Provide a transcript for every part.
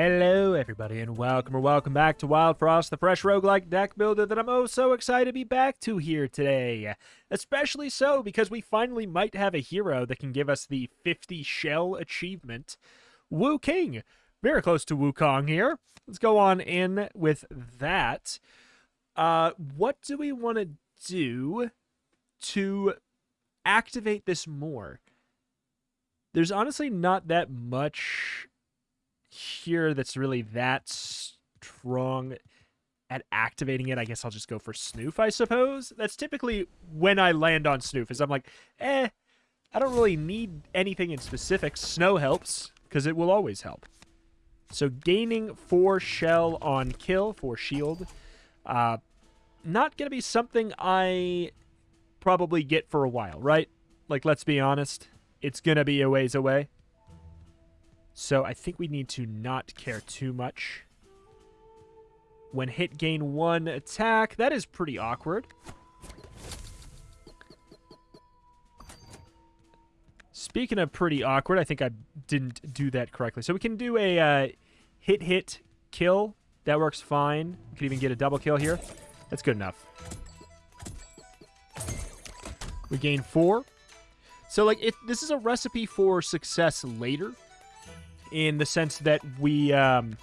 Hello, everybody, and welcome or welcome back to Wildfrost, the fresh roguelike deck builder that I'm oh so excited to be back to here today. Especially so because we finally might have a hero that can give us the 50 shell achievement. Wu King. Very close to Wukong here. Let's go on in with that. Uh, what do we want to do to activate this more? There's honestly not that much here that's really that strong at activating it. I guess I'll just go for Snoof, I suppose. That's typically when I land on Snoof, is I'm like, eh, I don't really need anything in specific. Snow helps, because it will always help. So gaining 4 shell on kill, for shield. Uh, not going to be something I probably get for a while, right? Like, let's be honest. It's going to be a ways away. So I think we need to not care too much. When hit, gain one attack. That is pretty awkward. Speaking of pretty awkward, I think I didn't do that correctly. So we can do a uh, hit, hit, kill. That works fine. We could even get a double kill here. That's good enough. We gain four. So, like, it, this is a recipe for success later in the sense that we um,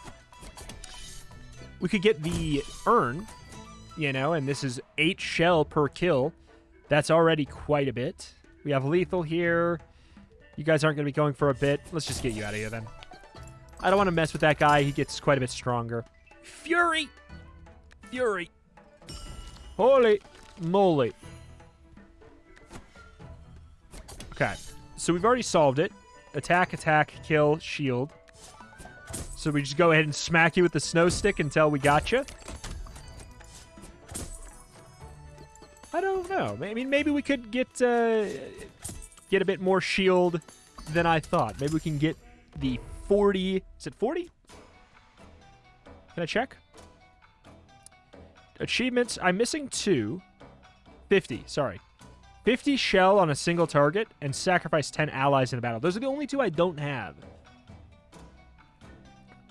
we could get the urn, you know, and this is eight shell per kill. That's already quite a bit. We have lethal here. You guys aren't going to be going for a bit. Let's just get you out of here then. I don't want to mess with that guy. He gets quite a bit stronger. Fury! Fury! Holy moly. Okay, so we've already solved it. Attack, attack, kill, shield. So we just go ahead and smack you with the snow stick until we got you. I don't know. I mean, maybe we could get uh, get a bit more shield than I thought. Maybe we can get the 40. Is it 40? Can I check? Achievements. I'm missing two. 50. Sorry. 50 shell on a single target, and sacrifice 10 allies in a battle. Those are the only two I don't have.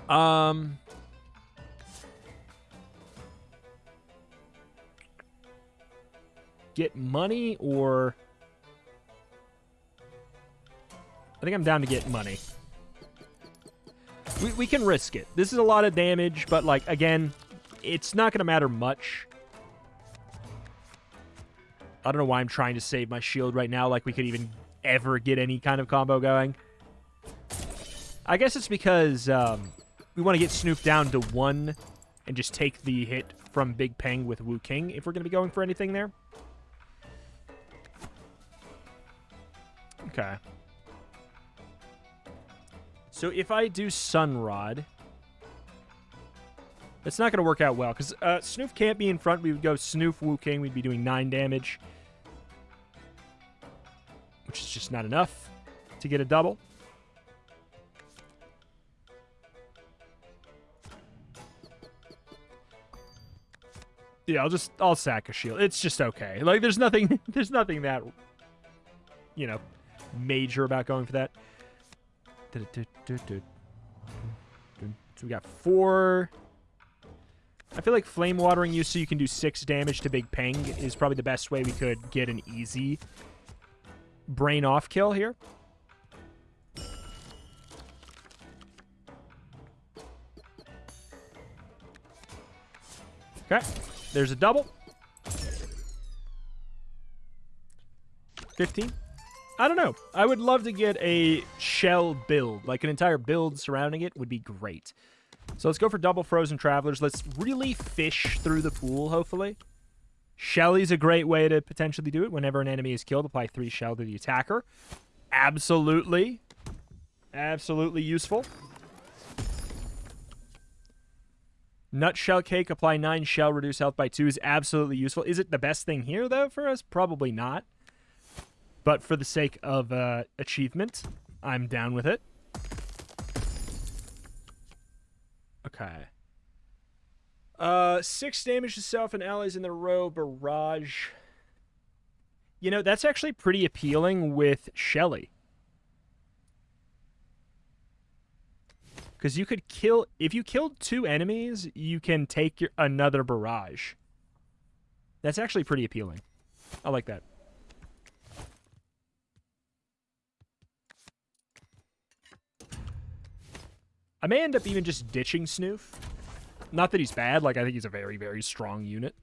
Um... Get money or... I think I'm down to get money. We, we can risk it. This is a lot of damage, but, like, again, it's not going to matter much. I don't know why I'm trying to save my shield right now, like we could even ever get any kind of combo going. I guess it's because um, we want to get Snoof down to one and just take the hit from Big Peng with Wu King if we're going to be going for anything there. Okay. So if I do Sunrod, it's not going to work out well because uh, Snoof can't be in front. We would go Snoof, Wu King. We'd be doing 9 damage which is just not enough to get a double. Yeah, I'll just I'll sack a shield. It's just okay. Like there's nothing there's nothing that you know major about going for that. So we got four. I feel like flame watering you so you can do six damage to Big Peng is probably the best way we could get an easy brain off kill here. Okay, there's a double. 15. I don't know. I would love to get a shell build. Like an entire build surrounding it would be great. So let's go for double Frozen Travelers. Let's really fish through the pool, hopefully. Shelly's a great way to potentially do it. Whenever an enemy is killed, apply three shell to the attacker. Absolutely. Absolutely useful. Nutshell cake, apply nine shell, reduce health by two is absolutely useful. Is it the best thing here, though, for us? Probably not. But for the sake of uh, achievement, I'm down with it. Okay. Uh, six damage to self and allies in the row. Barrage. You know, that's actually pretty appealing with Shelly. Because you could kill if you killed two enemies, you can take your, another barrage. That's actually pretty appealing. I like that. I may end up even just ditching Snoof. Not that he's bad, like I think he's a very, very strong unit.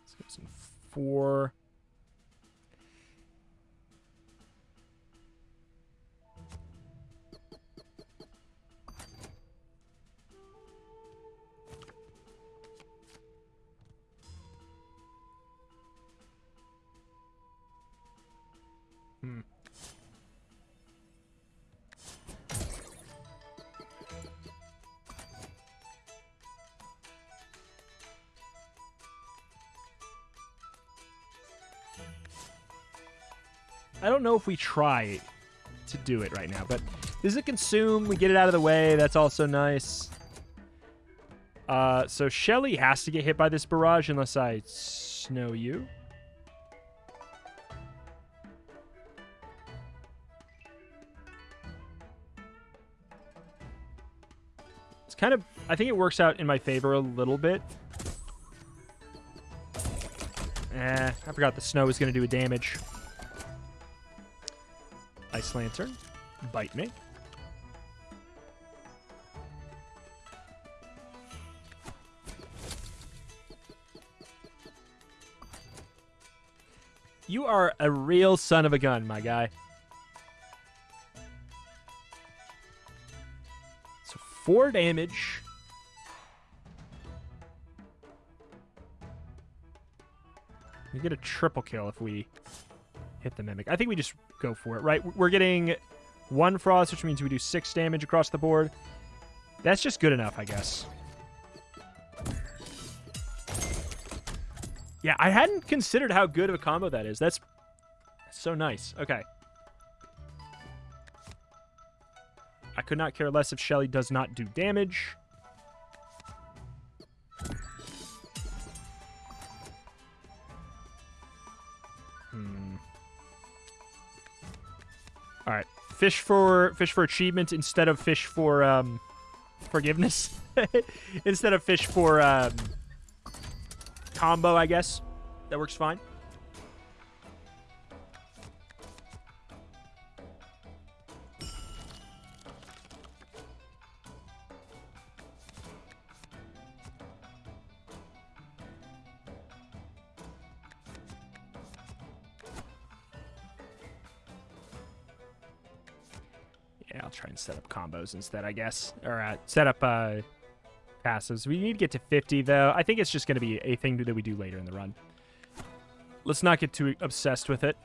Let's get some four. I don't know if we try to do it right now, but does it consume? We get it out of the way. That's also nice. Uh, so Shelly has to get hit by this barrage unless I snow you. It's kind of, I think it works out in my favor a little bit. Eh, I forgot the snow was going to do a damage. Ice Lantern. Bite me. You are a real son of a gun, my guy. So four damage. We get a triple kill if we hit the mimic. I think we just go for it, right? We're getting one frost, which means we do six damage across the board. That's just good enough, I guess. Yeah, I hadn't considered how good of a combo that is. That's so nice. Okay. I could not care less if Shelly does not do damage. Fish for fish for achievement instead of fish for um forgiveness. instead of fish for um combo, I guess. That works fine. Instead, I guess. Or uh, set up uh, passes. We need to get to 50, though. I think it's just going to be a thing that we do later in the run. Let's not get too obsessed with it.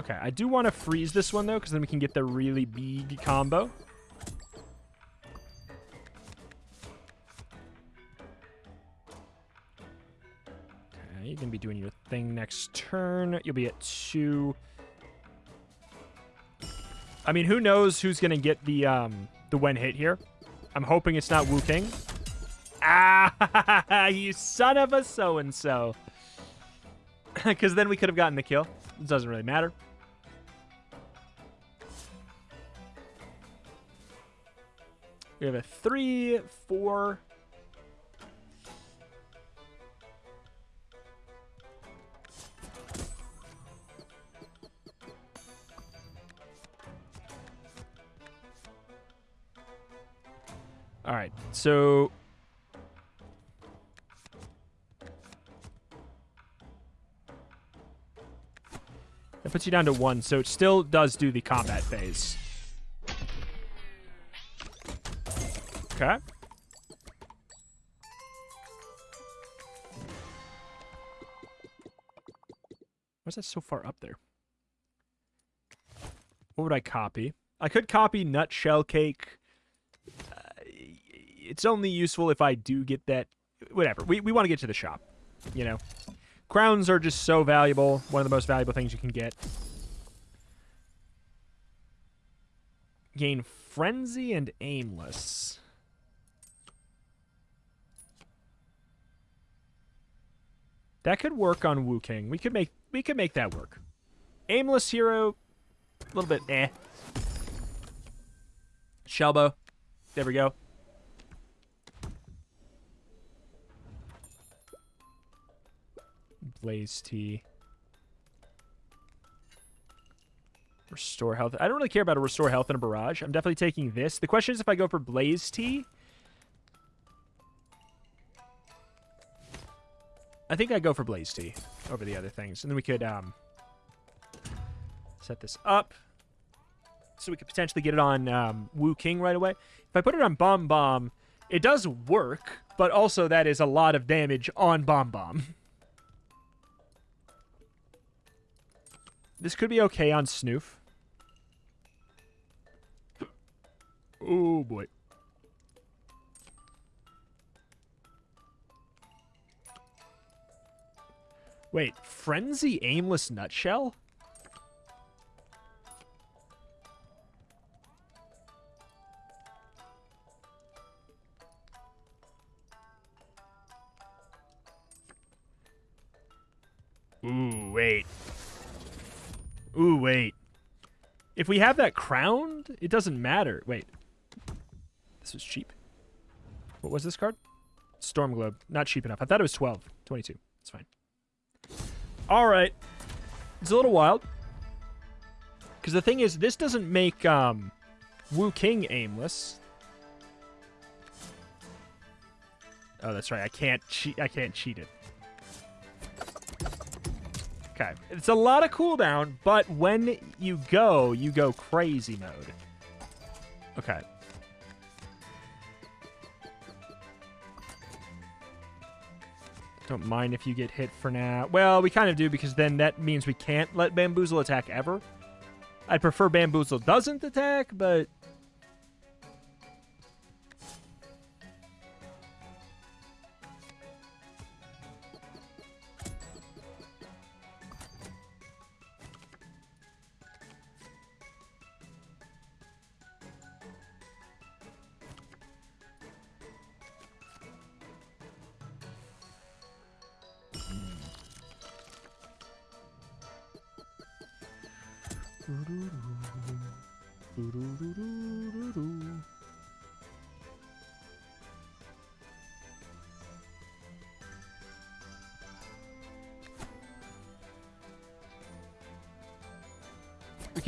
Okay, I do want to freeze this one, though, because then we can get the really big combo. Okay, you're going to be doing your thing next turn. You'll be at two. I mean, who knows who's going to get the um, the when hit here. I'm hoping it's not Wu King. Ah, you son of a so-and-so. Because then we could have gotten the kill. It doesn't really matter. We have a three, four. So that puts you down to one. So it still does do the combat phase. Okay. Why's that so far up there? What would I copy? I could copy nutshell cake. It's only useful if I do get that. Whatever. We, we want to get to the shop. You know? Crowns are just so valuable. One of the most valuable things you can get. Gain frenzy and aimless. That could work on Wu King. We could make we could make that work. Aimless hero, a little bit eh. Shelbo. There we go. Blaze Tea. Restore health. I don't really care about a restore health in a barrage. I'm definitely taking this. The question is if I go for Blaze Tea. I think I go for Blaze Tea over the other things. And then we could um, set this up. So we could potentially get it on um, Wu King right away. If I put it on Bomb Bomb, it does work. But also that is a lot of damage on Bomb Bomb. This could be okay on Snoof. Oh boy. Wait, Frenzy Aimless Nutshell? Ooh, wait. Ooh, wait. If we have that crowned, it doesn't matter. Wait. This was cheap. What was this card? Storm Globe. Not cheap enough. I thought it was 12. 22. It's fine. All right. It's a little wild. Because the thing is, this doesn't make um, Wu King aimless. Oh, that's right. I can't cheat. I can't cheat it. Okay. It's a lot of cooldown, but when you go, you go crazy mode. Okay. Don't mind if you get hit for now. Well, we kind of do because then that means we can't let Bamboozle attack ever. I'd prefer Bamboozle doesn't attack, but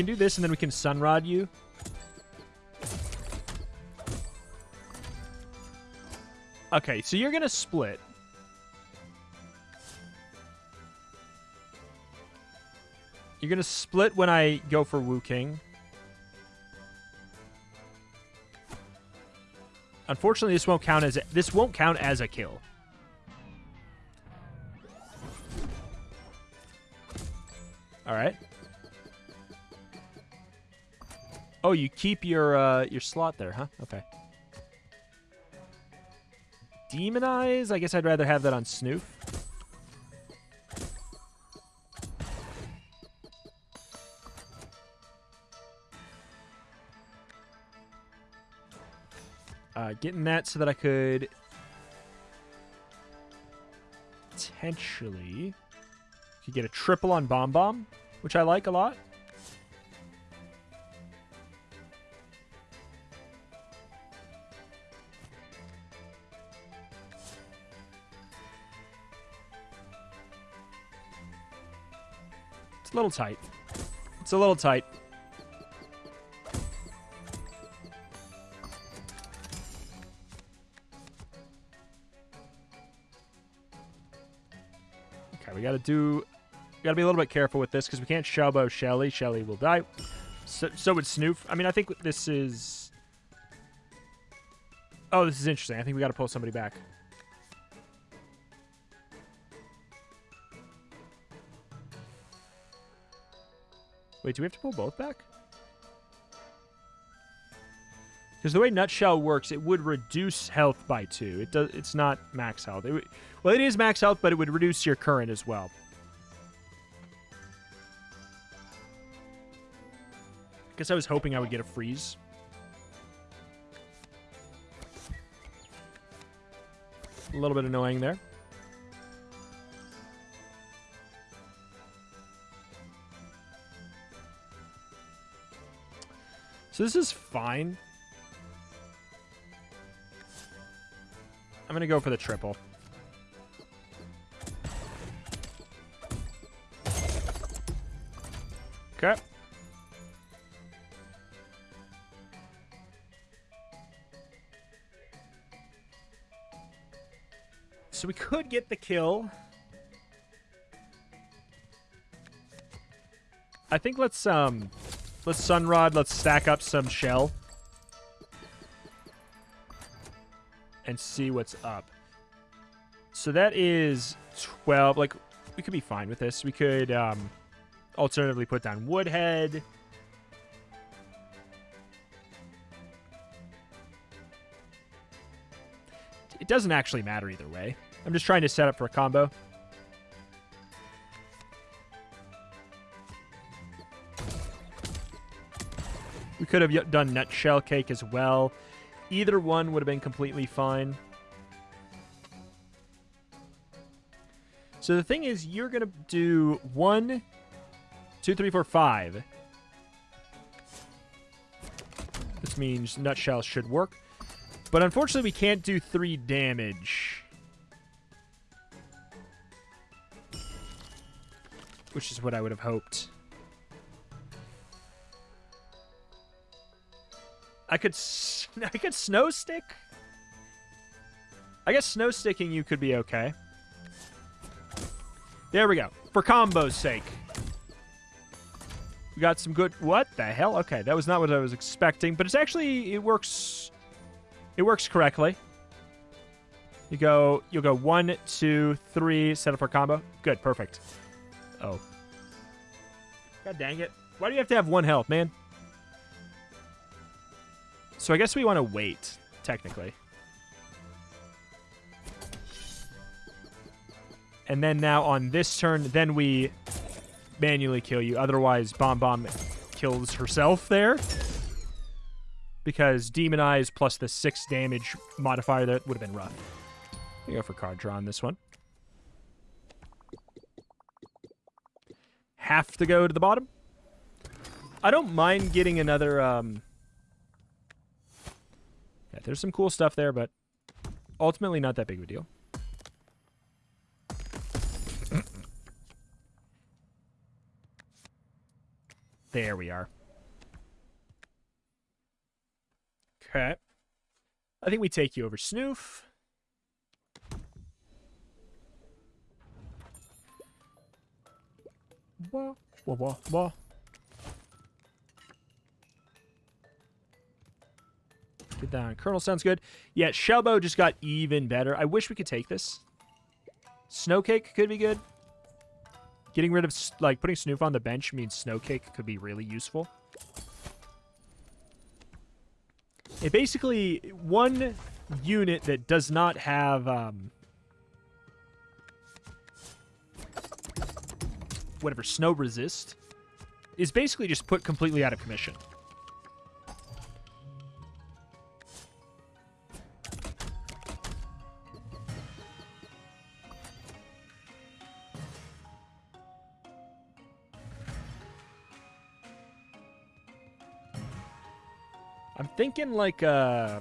can do this, and then we can Sunrod you. Okay, so you're going to split. You're going to split when I go for Wu King. Unfortunately, this won't count as a, this won't count as a kill. All right. Oh, you keep your uh, your slot there, huh? Okay. Demonize? I guess I'd rather have that on Snoof. Uh, getting that so that I could potentially could get a triple on Bomb Bomb, which I like a lot. A little tight. It's a little tight. Okay, we gotta do... We gotta be a little bit careful with this, because we can't Shelbo Shelly. Shelly will die. So, so would Snoof. I mean, I think this is... Oh, this is interesting. I think we gotta pull somebody back. Wait, do we have to pull both back? Because the way Nutshell works, it would reduce health by two. It does. It's not max health. It well, it is max health, but it would reduce your current as well. I Guess I was hoping I would get a freeze. A little bit annoying there. So this is fine. I'm going to go for the triple. Okay. So we could get the kill. I think let's um let's sunrod, let's stack up some shell. And see what's up. So that is 12 like we could be fine with this. We could um alternatively put down woodhead. It doesn't actually matter either way. I'm just trying to set up for a combo. Could have done nutshell cake as well. Either one would have been completely fine. So the thing is, you're going to do one, two, three, four, five. This means nutshell should work. But unfortunately, we can't do three damage. Which is what I would have hoped. I could I could snow stick. I guess snow sticking you could be okay. There we go. For combo's sake. We got some good... What the hell? Okay, that was not what I was expecting. But it's actually... It works... It works correctly. You go... You'll go one, two, three. Set up for combo. Good. Perfect. Oh. God dang it. Why do you have to have one health, man? So I guess we want to wait, technically. And then now on this turn, then we manually kill you. Otherwise, Bomb Bomb kills herself there. Because Demon Eyes plus the 6 damage modifier, that would have been rough. We go for card draw on this one. Have to go to the bottom. I don't mind getting another... Um, yeah, there's some cool stuff there, but ultimately not that big of a deal. There we are. Okay. I think we take you over Snoof. Get down. Colonel sounds good. Yeah, Shellbow just got even better. I wish we could take this. Snowcake could be good. Getting rid of, like, putting Snoof on the bench means Snowcake could be really useful. It basically, one unit that does not have, um, whatever, snow resist is basically just put completely out of commission. Thinking like uh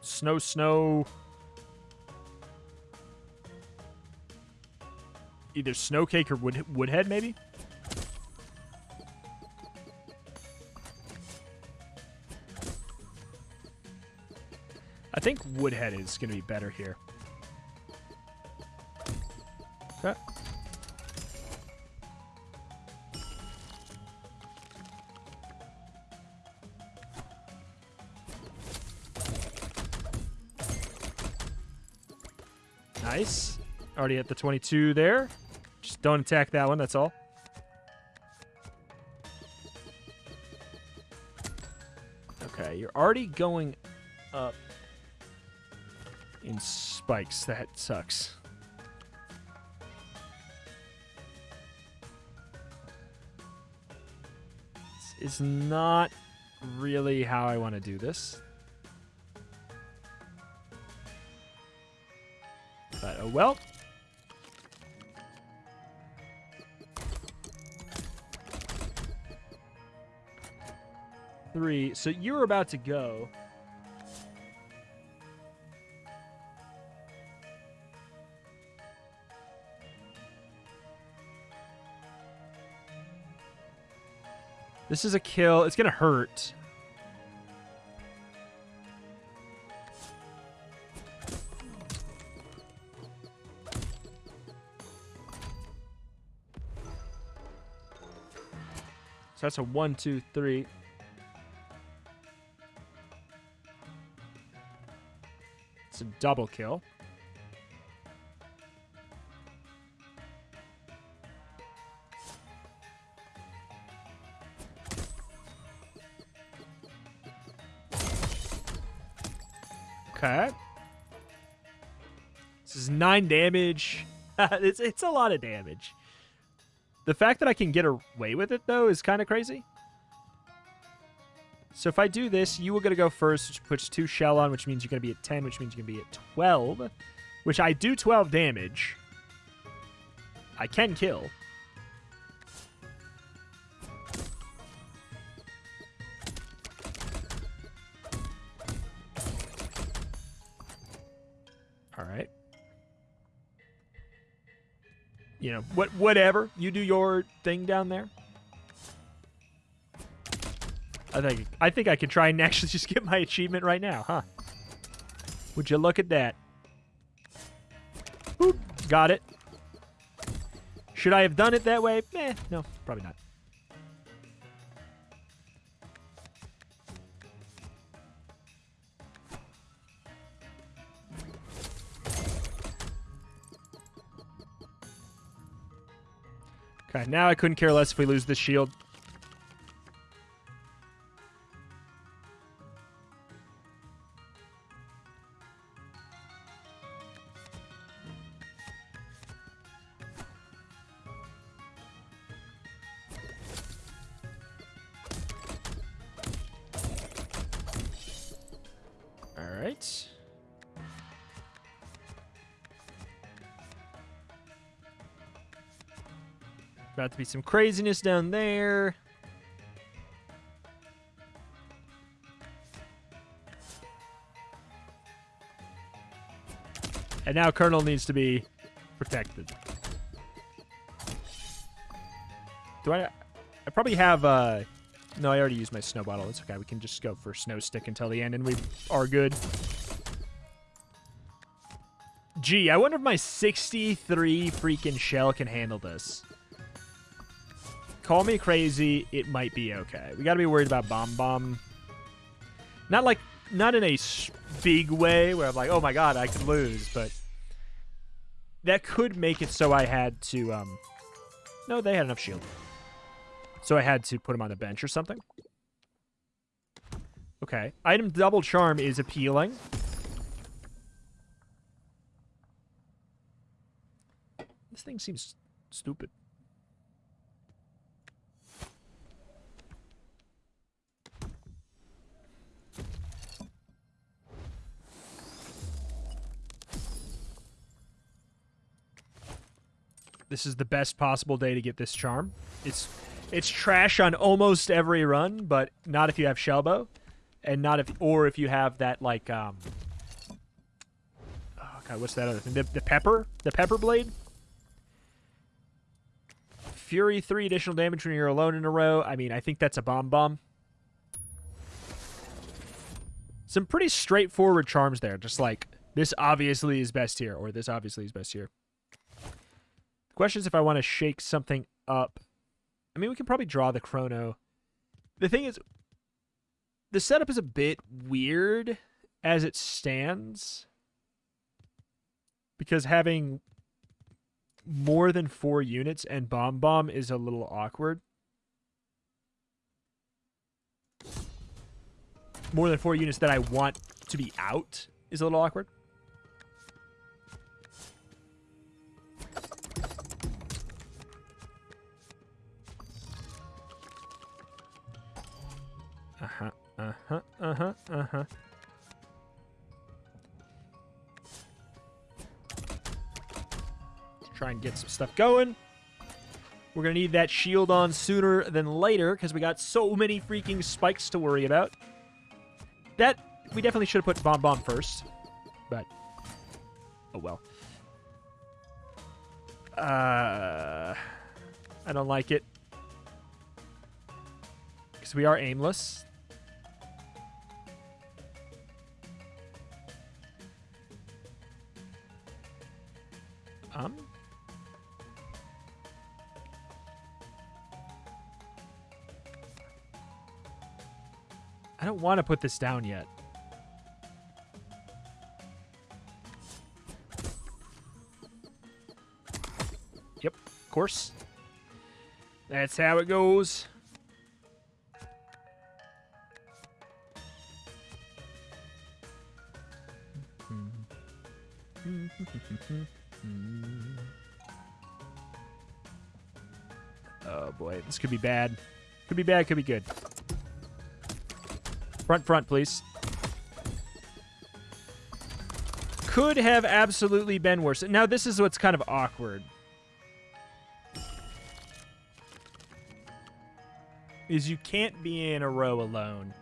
snow snow either snow cake or wood woodhead maybe. I think woodhead is going to be better here. Okay. Nice. Already at the 22 there. Just don't attack that one, that's all. Okay, you're already going up in spikes. That sucks. This is not really how I want to do this. But oh well. three. So you're about to go. This is a kill. It's going to hurt. So that's a one, two, three. It's a double kill. Okay. This is nine damage. it's it's a lot of damage. The fact that I can get away with it, though, is kind of crazy. So if I do this, you are going to go first, which puts two shell on, which means you're going to be at 10, which means you're going to be at 12, which I do 12 damage. I can kill. You know, what whatever. You do your thing down there. I think I think I could try and actually just get my achievement right now, huh? Would you look at that? Boop. Got it. Should I have done it that way? Eh, no, probably not. Now I couldn't care less if we lose this shield. About to be some craziness down there. And now Colonel needs to be protected. Do I... I probably have, uh... No, I already used my snow bottle. It's okay. We can just go for snow stick until the end, and we are good. Gee, I wonder if my 63 freaking shell can handle this. Call me crazy. It might be okay. We got to be worried about Bomb Bomb. Not like, not in a big way where I'm like, oh my god, I could lose, but that could make it so I had to, um, no, they had enough shield. So I had to put him on the bench or something. Okay. Item double charm is appealing. This thing seems stupid. This is the best possible day to get this charm. It's it's trash on almost every run, but not if you have Shellbow, and not if or if you have that like um. Oh god, what's that other thing? The, the pepper, the pepper blade. Fury three additional damage when you're alone in a row. I mean, I think that's a bomb bomb. Some pretty straightforward charms there. Just like this obviously is best here, or this obviously is best here. The question is if I want to shake something up. I mean, we can probably draw the chrono. The thing is, the setup is a bit weird as it stands. Because having more than four units and Bomb Bomb is a little awkward. More than four units that I want to be out is a little awkward. Uh-huh, uh-huh, uh-huh, uh-huh. Try and get some stuff going. We're going to need that shield on sooner than later because we got so many freaking spikes to worry about. That, we definitely should have put Bomb Bomb first. But, oh well. Uh, I don't like it. Because we are aimless. Don't want to put this down yet. Yep, of course. That's how it goes. oh boy, this could be bad. Could be bad, could be good. Front, front, please. Could have absolutely been worse. Now, this is what's kind of awkward. Is you can't be in a row alone.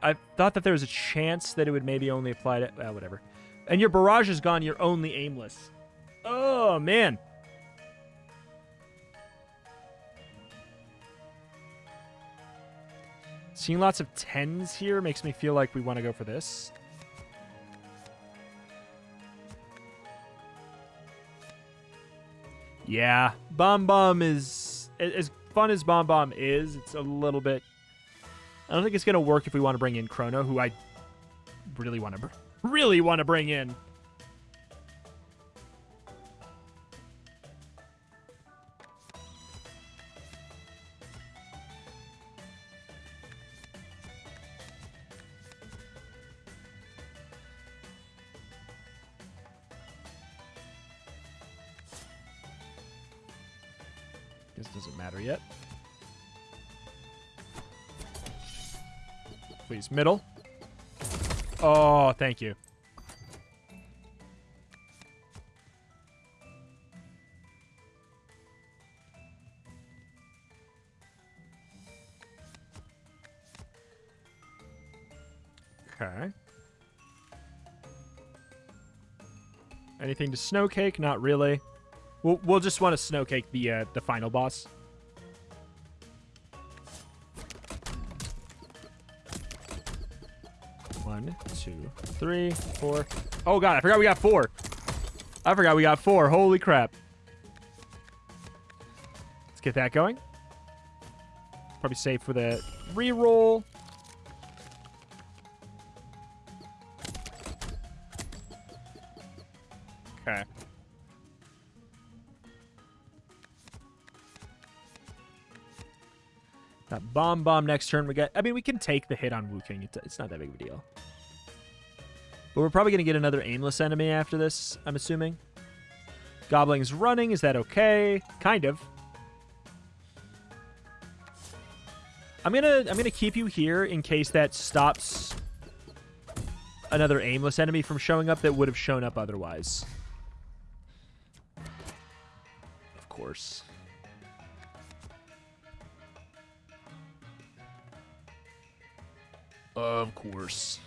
I thought that there was a chance that it would maybe only apply to... Well, whatever. And your barrage is gone. You're only aimless. Oh, man. Seeing lots of 10s here makes me feel like we want to go for this. Yeah, Bomb Bomb is... As fun as Bomb Bomb is, it's a little bit... I don't think it's going to work if we want to bring in Chrono, who I really want to really want to bring in. Please, middle. Oh, thank you. Okay. Anything to Snowcake? Not really. We'll, we'll just want to Snowcake the, uh, the final boss. Two, three, four. Oh god, I forgot we got four. I forgot we got four. Holy crap. Let's get that going. Probably safe for the reroll. Okay. That bomb bomb next turn. We got. I mean, we can take the hit on Wu King. It's, it's not that big of a deal. But we're probably going to get another aimless enemy after this, I'm assuming. Gobling's running. Is that okay? Kind of. I'm gonna I'm gonna keep you here in case that stops another aimless enemy from showing up that would have shown up otherwise. Of course. Of course.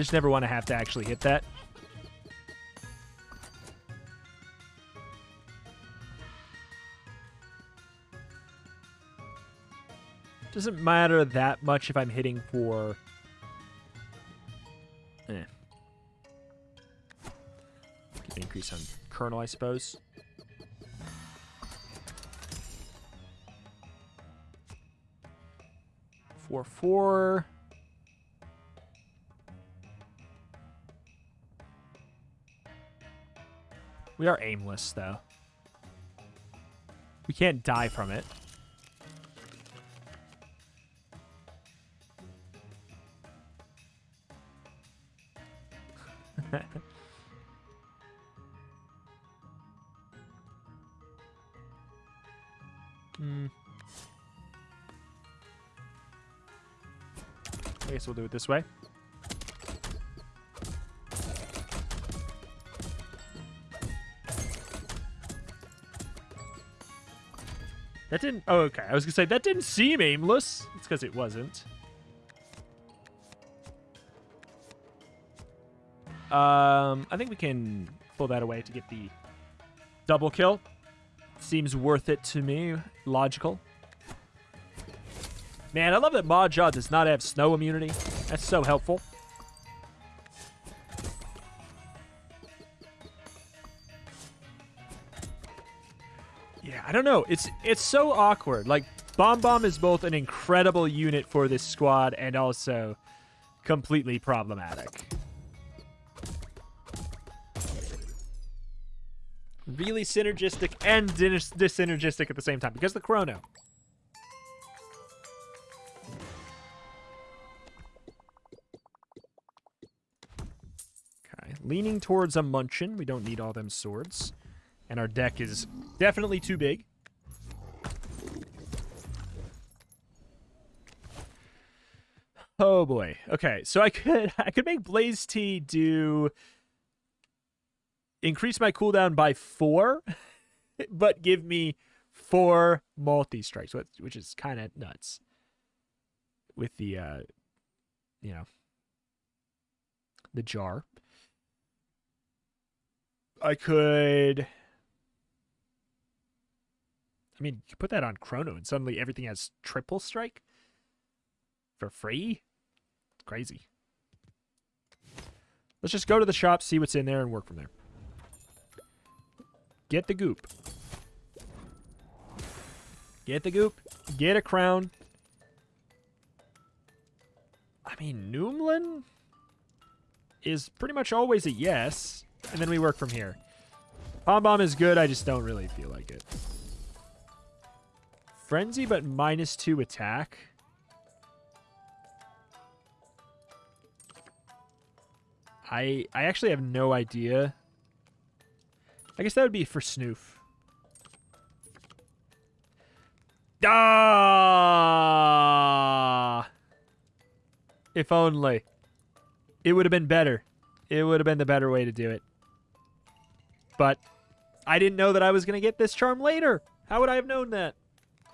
Just never want to have to actually hit that. Doesn't matter that much if I'm hitting for... Eh. The increase on kernel, I suppose. Four, four. We are aimless, though. We can't die from it. hmm. I guess we'll do it this way. That didn't... Oh, okay. I was going to say, that didn't seem aimless. It's because it wasn't. Um, I think we can pull that away to get the double kill. Seems worth it to me. Logical. Man, I love that Maja does not have snow immunity. That's so helpful. I don't know. It's it's so awkward. Like Bomb Bomb is both an incredible unit for this squad and also completely problematic. Really synergistic and dis at the same time because the chrono. Okay, leaning towards a Munchin. We don't need all them swords. And our deck is definitely too big. Oh boy. Okay, so I could I could make Blaze Tea do increase my cooldown by four, but give me four multi strikes, which is kind of nuts. With the, uh, you know, the jar. I could. I mean, you put that on Chrono, and suddenly everything has triple strike for free. It's crazy. Let's just go to the shop, see what's in there, and work from there. Get the goop. Get the goop. Get a crown. I mean, Noomlin is pretty much always a yes. And then we work from here. Bomb Bomb is good. I just don't really feel like it. Frenzy, but minus two attack. I I actually have no idea I guess that would be for Snoof. Ah! If only. It would have been better. It would have been the better way to do it. But I didn't know that I was going to get this charm later. How would I have known that?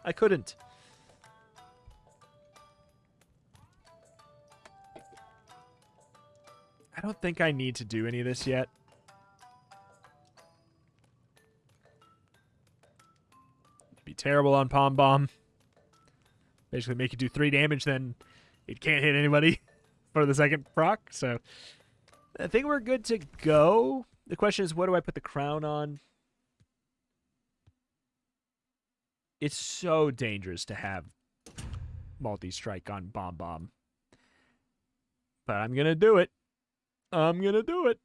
I couldn't. I don't think I need to do any of this yet. be terrible on Pom Bomb. Basically make it do three damage, then it can't hit anybody for the second proc. So I think we're good to go. The question is, what do I put the crown on? It's so dangerous to have multi-strike on Bomb Bomb. But I'm going to do it. I'm going to do it.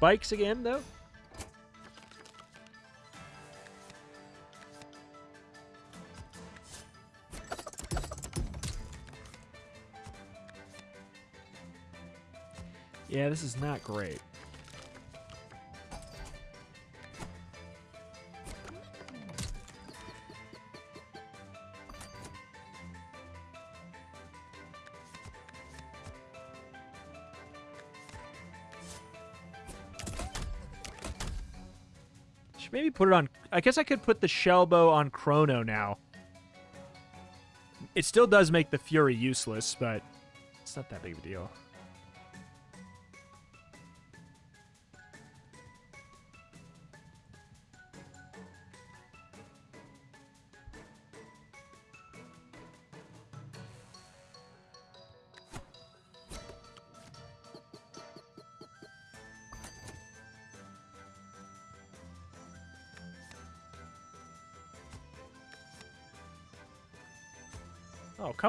spikes again, though? Yeah, this is not great. Should maybe put it on... I guess I could put the shell bow on Chrono now. It still does make the Fury useless, but it's not that big of a deal.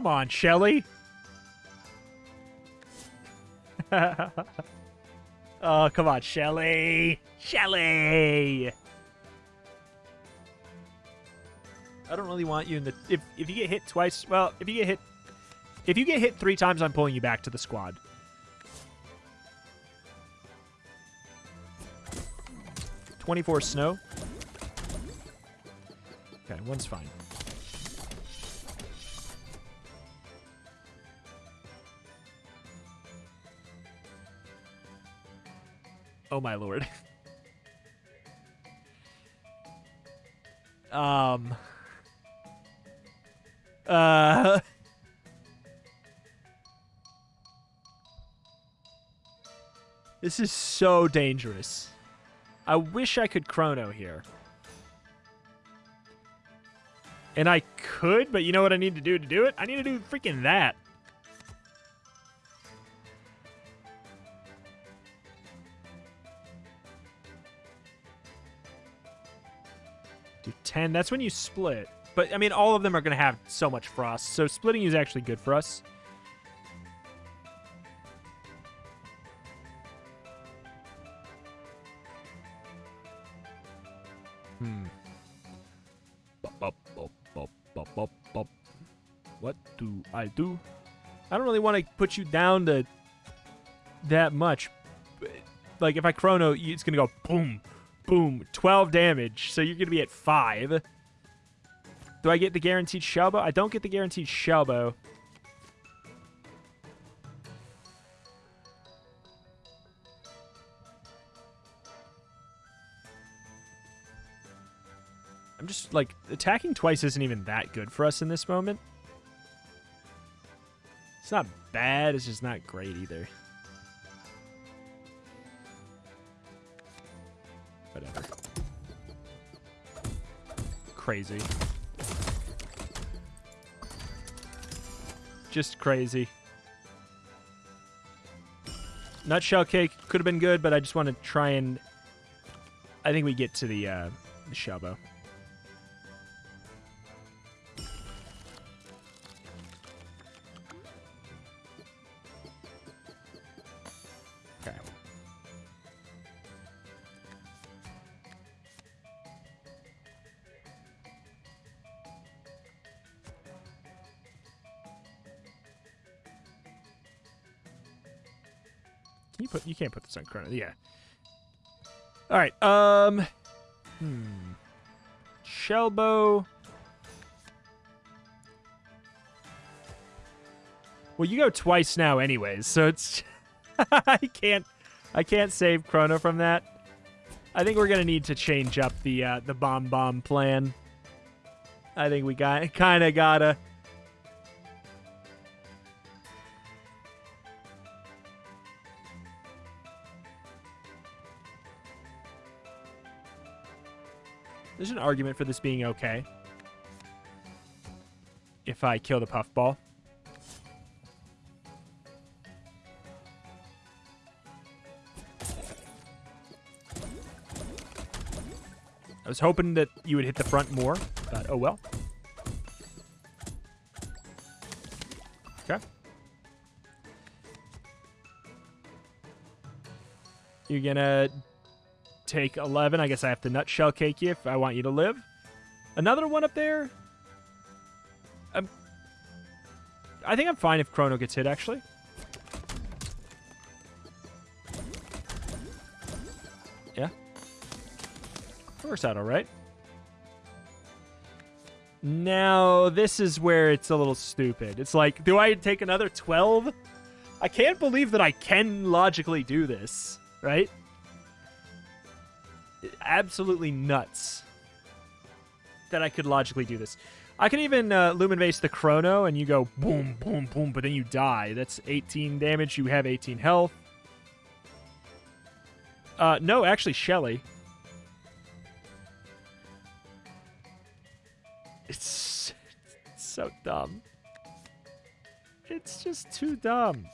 Come on, Shelly. oh, come on, Shelly. Shelly. I don't really want you in the if if you get hit twice. Well, if you get hit if you get hit three times, I'm pulling you back to the squad. Twenty-four snow. Okay, one's fine. Oh my lord. um. Uh. This is so dangerous. I wish I could chrono here. And I could, but you know what I need to do to do it? I need to do freaking that. 10. That's when you split. But, I mean, all of them are going to have so much frost. So splitting is actually good for us. Hmm. What do I do? I don't really want to put you down to that much. Like, if I chrono, it's going to go boom, boom, 12 damage. So you're going to be at 5. Do I get the guaranteed shell bow? I don't get the guaranteed shell bow. I'm just, like, attacking twice isn't even that good for us in this moment. It's not bad, it's just not great either. Crazy. Just crazy. Nutshell cake could have been good, but I just want to try and... I think we get to the, uh, the shell can't put this on chrono. Yeah. All right. Um. Hmm. Shellbow. Well, you go twice now, anyways, so it's I can't I can't save Chrono from that. I think we're gonna need to change up the uh, the bomb bomb plan. I think we got kind of gotta. There's an argument for this being okay. If I kill the puffball. I was hoping that you would hit the front more, but oh well. Okay. You're gonna take 11. I guess I have to nutshell cake you if I want you to live. Another one up there. I'm, I think I'm fine if Chrono gets hit, actually. Yeah. Works out all right. Now, this is where it's a little stupid. It's like, do I take another 12? I can't believe that I can logically do this, right? Absolutely nuts that I could logically do this. I can even uh, Lumin Vase the Chrono, and you go boom, boom, boom, but then you die. That's 18 damage. You have 18 health. Uh, no, actually, Shelly. It's, it's so dumb. It's just too dumb.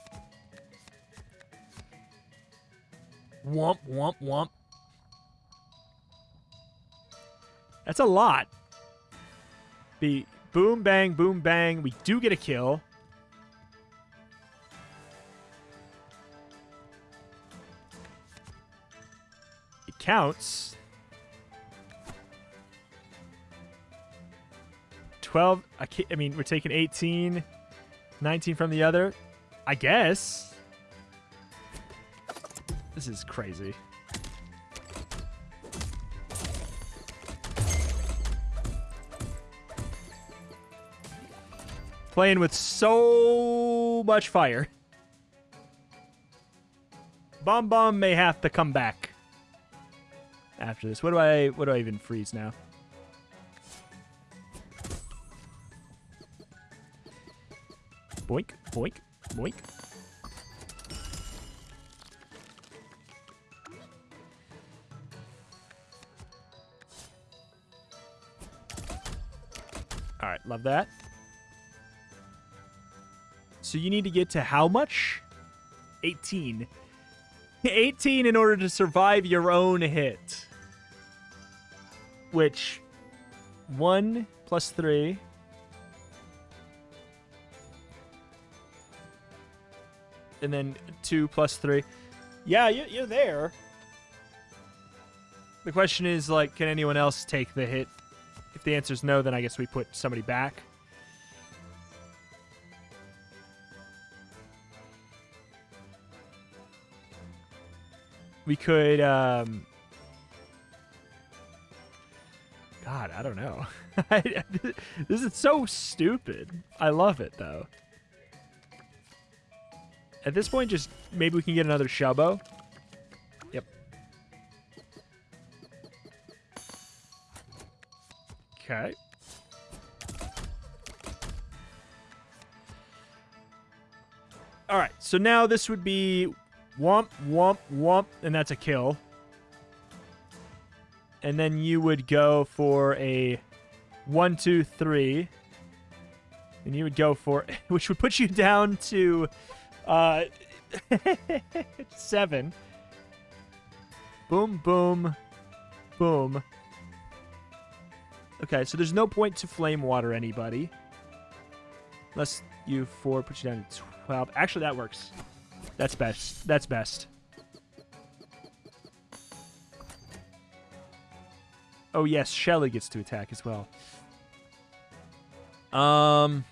Womp, womp, womp. That's a lot. Be boom, bang, boom, bang. We do get a kill. It counts. 12. I, I mean, we're taking 18, 19 from the other. I guess. This is crazy. Playing with so much fire. Bomb Bomb may have to come back after this. What do I what do I even freeze now? Boink, boink, boink. All right, love that. So you need to get to how much? 18. 18 in order to survive your own hit. Which 1 plus 3 and then 2 plus 3. Yeah, you're there. The question is like can anyone else take the hit? If the answer is no, then I guess we put somebody back. We could, um... God, I don't know. this is so stupid. I love it, though. At this point, just maybe we can get another Shellbow. Yep. Okay. All right, so now this would be Womp, womp, womp, and that's a kill. And then you would go for a one, two, three. And you would go for, which would put you down to uh, seven. Boom, boom, boom. Okay, so there's no point to flame water anybody. Unless you four put you down to 12. Actually, that works. That's best. That's best. Oh, yes, Shelly gets to attack as well. Um...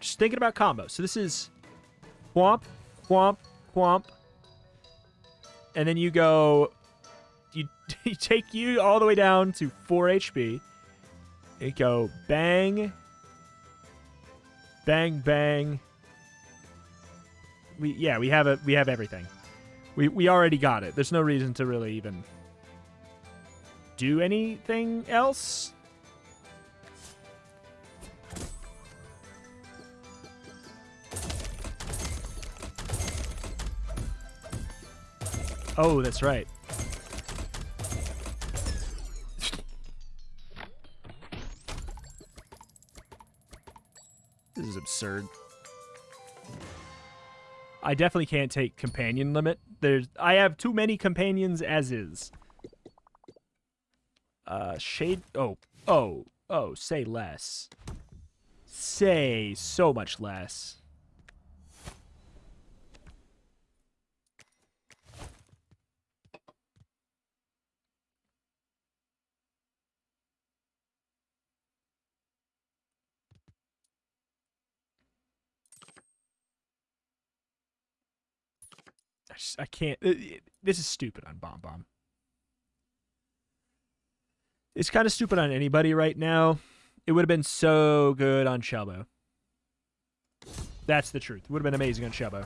Just thinking about combos. So this is whomp, whomp, whomp. And then you go... You, you take you all the way down to 4 HP. It go bang, bang, bang. We yeah, we have it. We have everything. We we already got it. There's no reason to really even do anything else. Oh, that's right. This is absurd. I definitely can't take companion limit. There's I have too many companions as is. Uh shade oh oh oh say less. Say so much less. I can't. Uh, this is stupid on Bomb Bomb. It's kind of stupid on anybody right now. It would have been so good on Shelbo. That's the truth. It would have been amazing on Shelbo.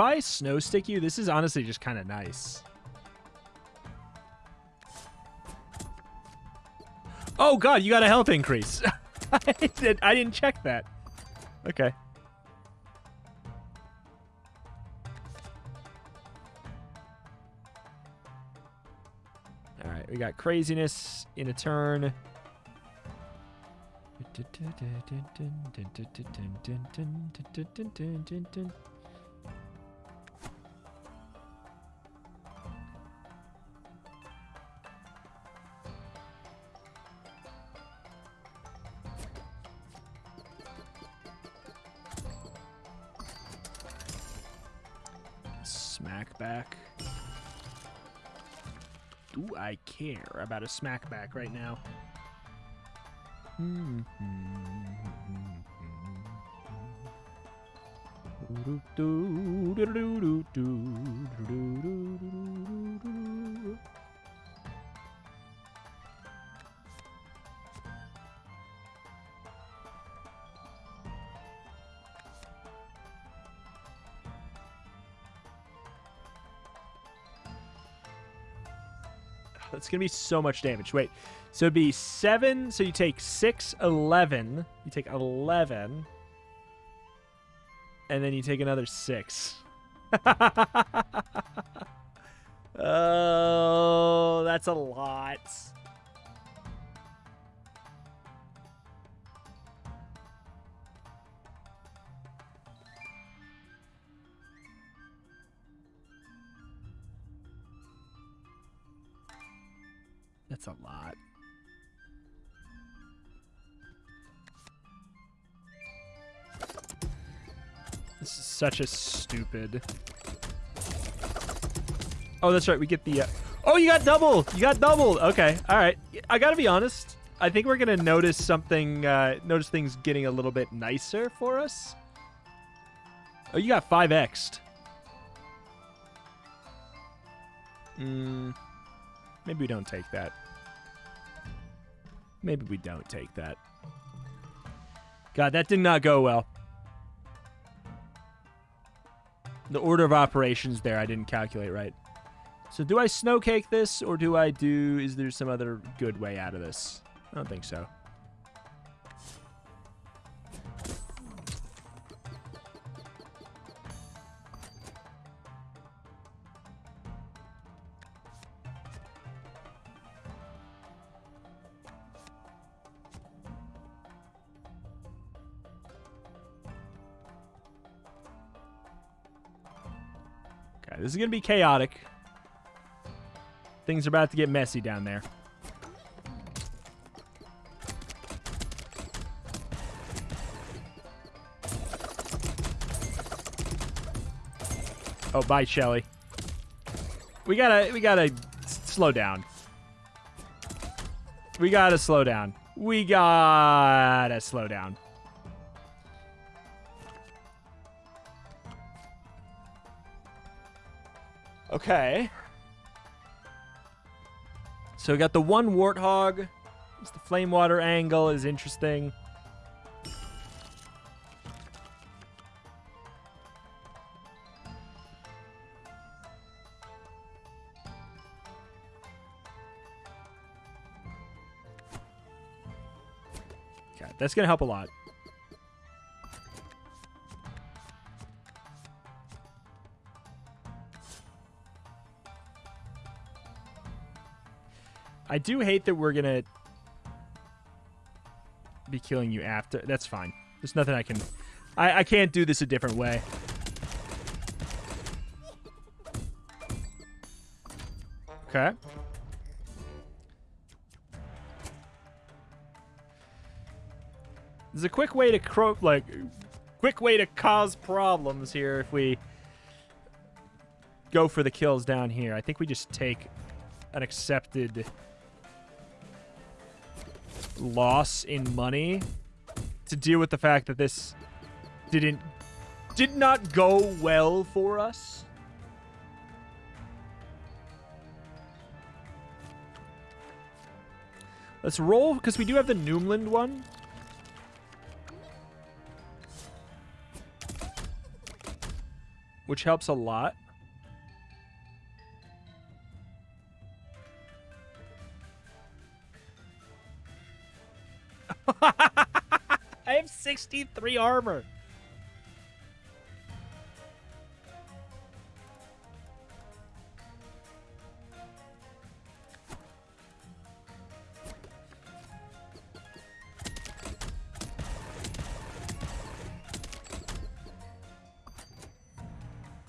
If I snow stick you, this is honestly just kind of nice. Oh god, you got a health increase. I, did, I didn't check that. Okay. All right, we got craziness in a turn. About a smack back right now? Mm-hmm. That's going to be so much damage. Wait. So it'd be 7. So you take 6, 11. You take 11. And then you take another 6. oh, that's a lot. That's a lot. This is such a stupid. Oh, that's right. We get the. Uh... Oh, you got double. You got doubled. Okay. All right. I gotta be honest. I think we're gonna notice something. Uh, notice things getting a little bit nicer for us. Oh, you got five xed. Hmm. Maybe we don't take that. Maybe we don't take that. God, that did not go well. The order of operations there, I didn't calculate right. So do I snowcake this, or do I do... Is there some other good way out of this? I don't think so. This is going to be chaotic. Things are about to get messy down there. Oh, bye, Shelly. We gotta, we gotta slow down. We gotta slow down. We gotta slow down. Okay. So we got the one warthog. The flame water angle is interesting. Okay, that's going to help a lot. I do hate that we're gonna be killing you after. That's fine. There's nothing I can... I, I can't do this a different way. Okay. There's a quick way to cro like quick way to cause problems here if we go for the kills down here. I think we just take an accepted loss in money to deal with the fact that this didn't did not go well for us. Let's roll, because we do have the Noomlin one. Which helps a lot. 63 armor.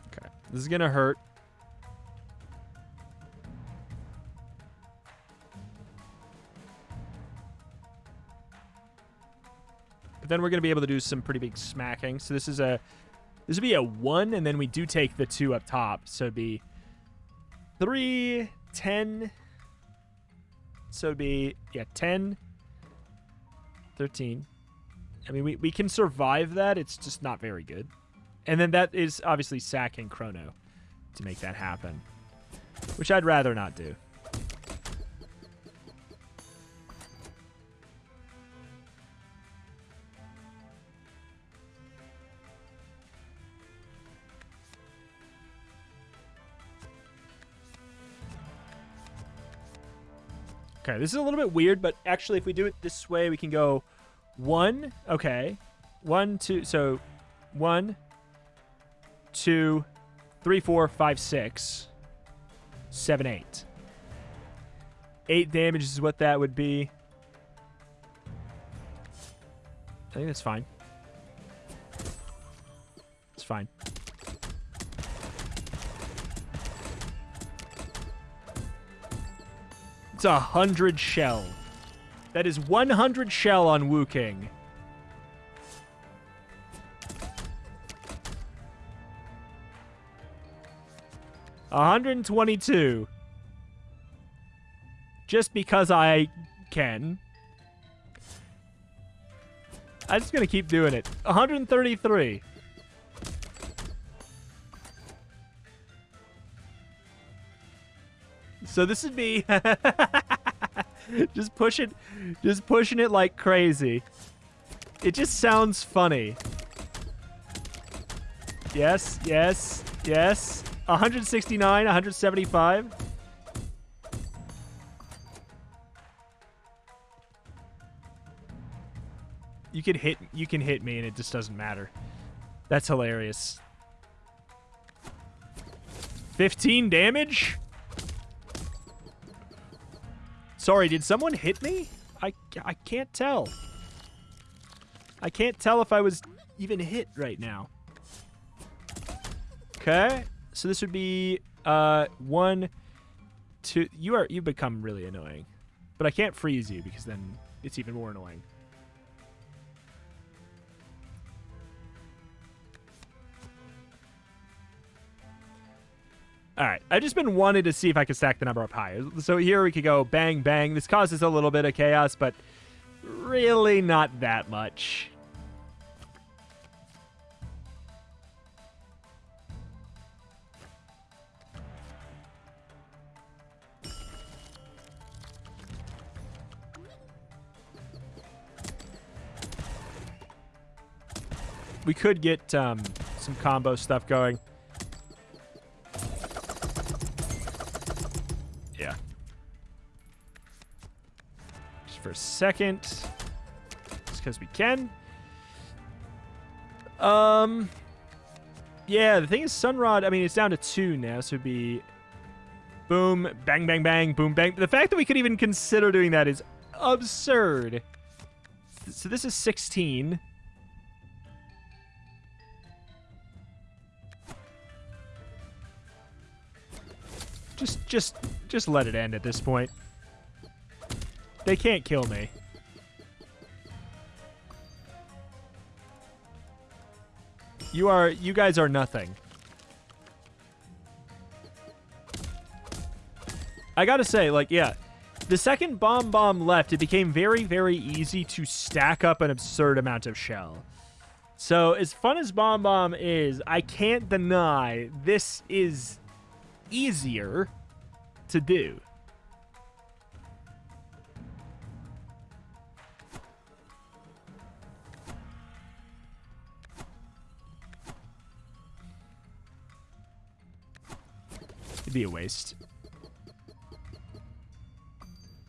Okay, this is gonna hurt. Then we're going to be able to do some pretty big smacking. So this is a this would be a 1 and then we do take the 2 up top. So it'd be 3 10 so it'd be yeah, 10 13. I mean, we, we can survive that. It's just not very good. And then that is obviously sacking Chrono to make that happen, which I'd rather not do. Okay, this is a little bit weird, but actually, if we do it this way, we can go one. Okay, one, two. So one, two, three, four, five, six, seven, eight. Eight damage is what that would be. I think that's fine. It's fine. It's a hundred shell. That is 100 shell on Wu King. Hundred and twenty-two. Just because I can. I'm just gonna keep doing it. 133. So this would be just push it, just pushing it like crazy. It just sounds funny. Yes, yes, yes. 169, 175. You can hit you can hit me and it just doesn't matter. That's hilarious. 15 damage? Sorry, did someone hit me? I, I can't tell. I can't tell if I was even hit right now. Okay, so this would be uh one, two. You are you become really annoying, but I can't freeze you because then it's even more annoying. All right, I've just been wanting to see if I could stack the number up higher. So here we could go bang, bang. This causes a little bit of chaos, but really not that much. We could get um, some combo stuff going. Second. Just because we can. Um. Yeah, the thing is, Sunrod, I mean, it's down to two now, so it'd be boom, bang, bang, bang, boom, bang. The fact that we could even consider doing that is absurd. So this is 16. Just, just, just let it end at this point. They can't kill me. You are, you guys are nothing. I gotta say, like, yeah, the second Bomb Bomb left, it became very, very easy to stack up an absurd amount of shell. So, as fun as Bomb Bomb is, I can't deny this is easier to do. It'd be a waste.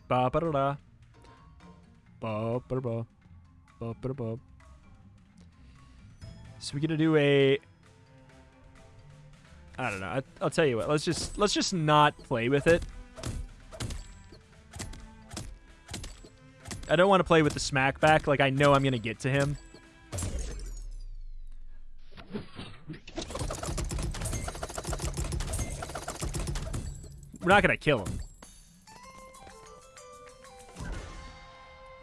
Ba ba da da. Ba ba ba. Ba ba ba. So we're gonna do a. I don't know. I, I'll tell you what. Let's just let's just not play with it. I don't want to play with the smack back. Like I know I'm gonna get to him. We're not gonna kill him.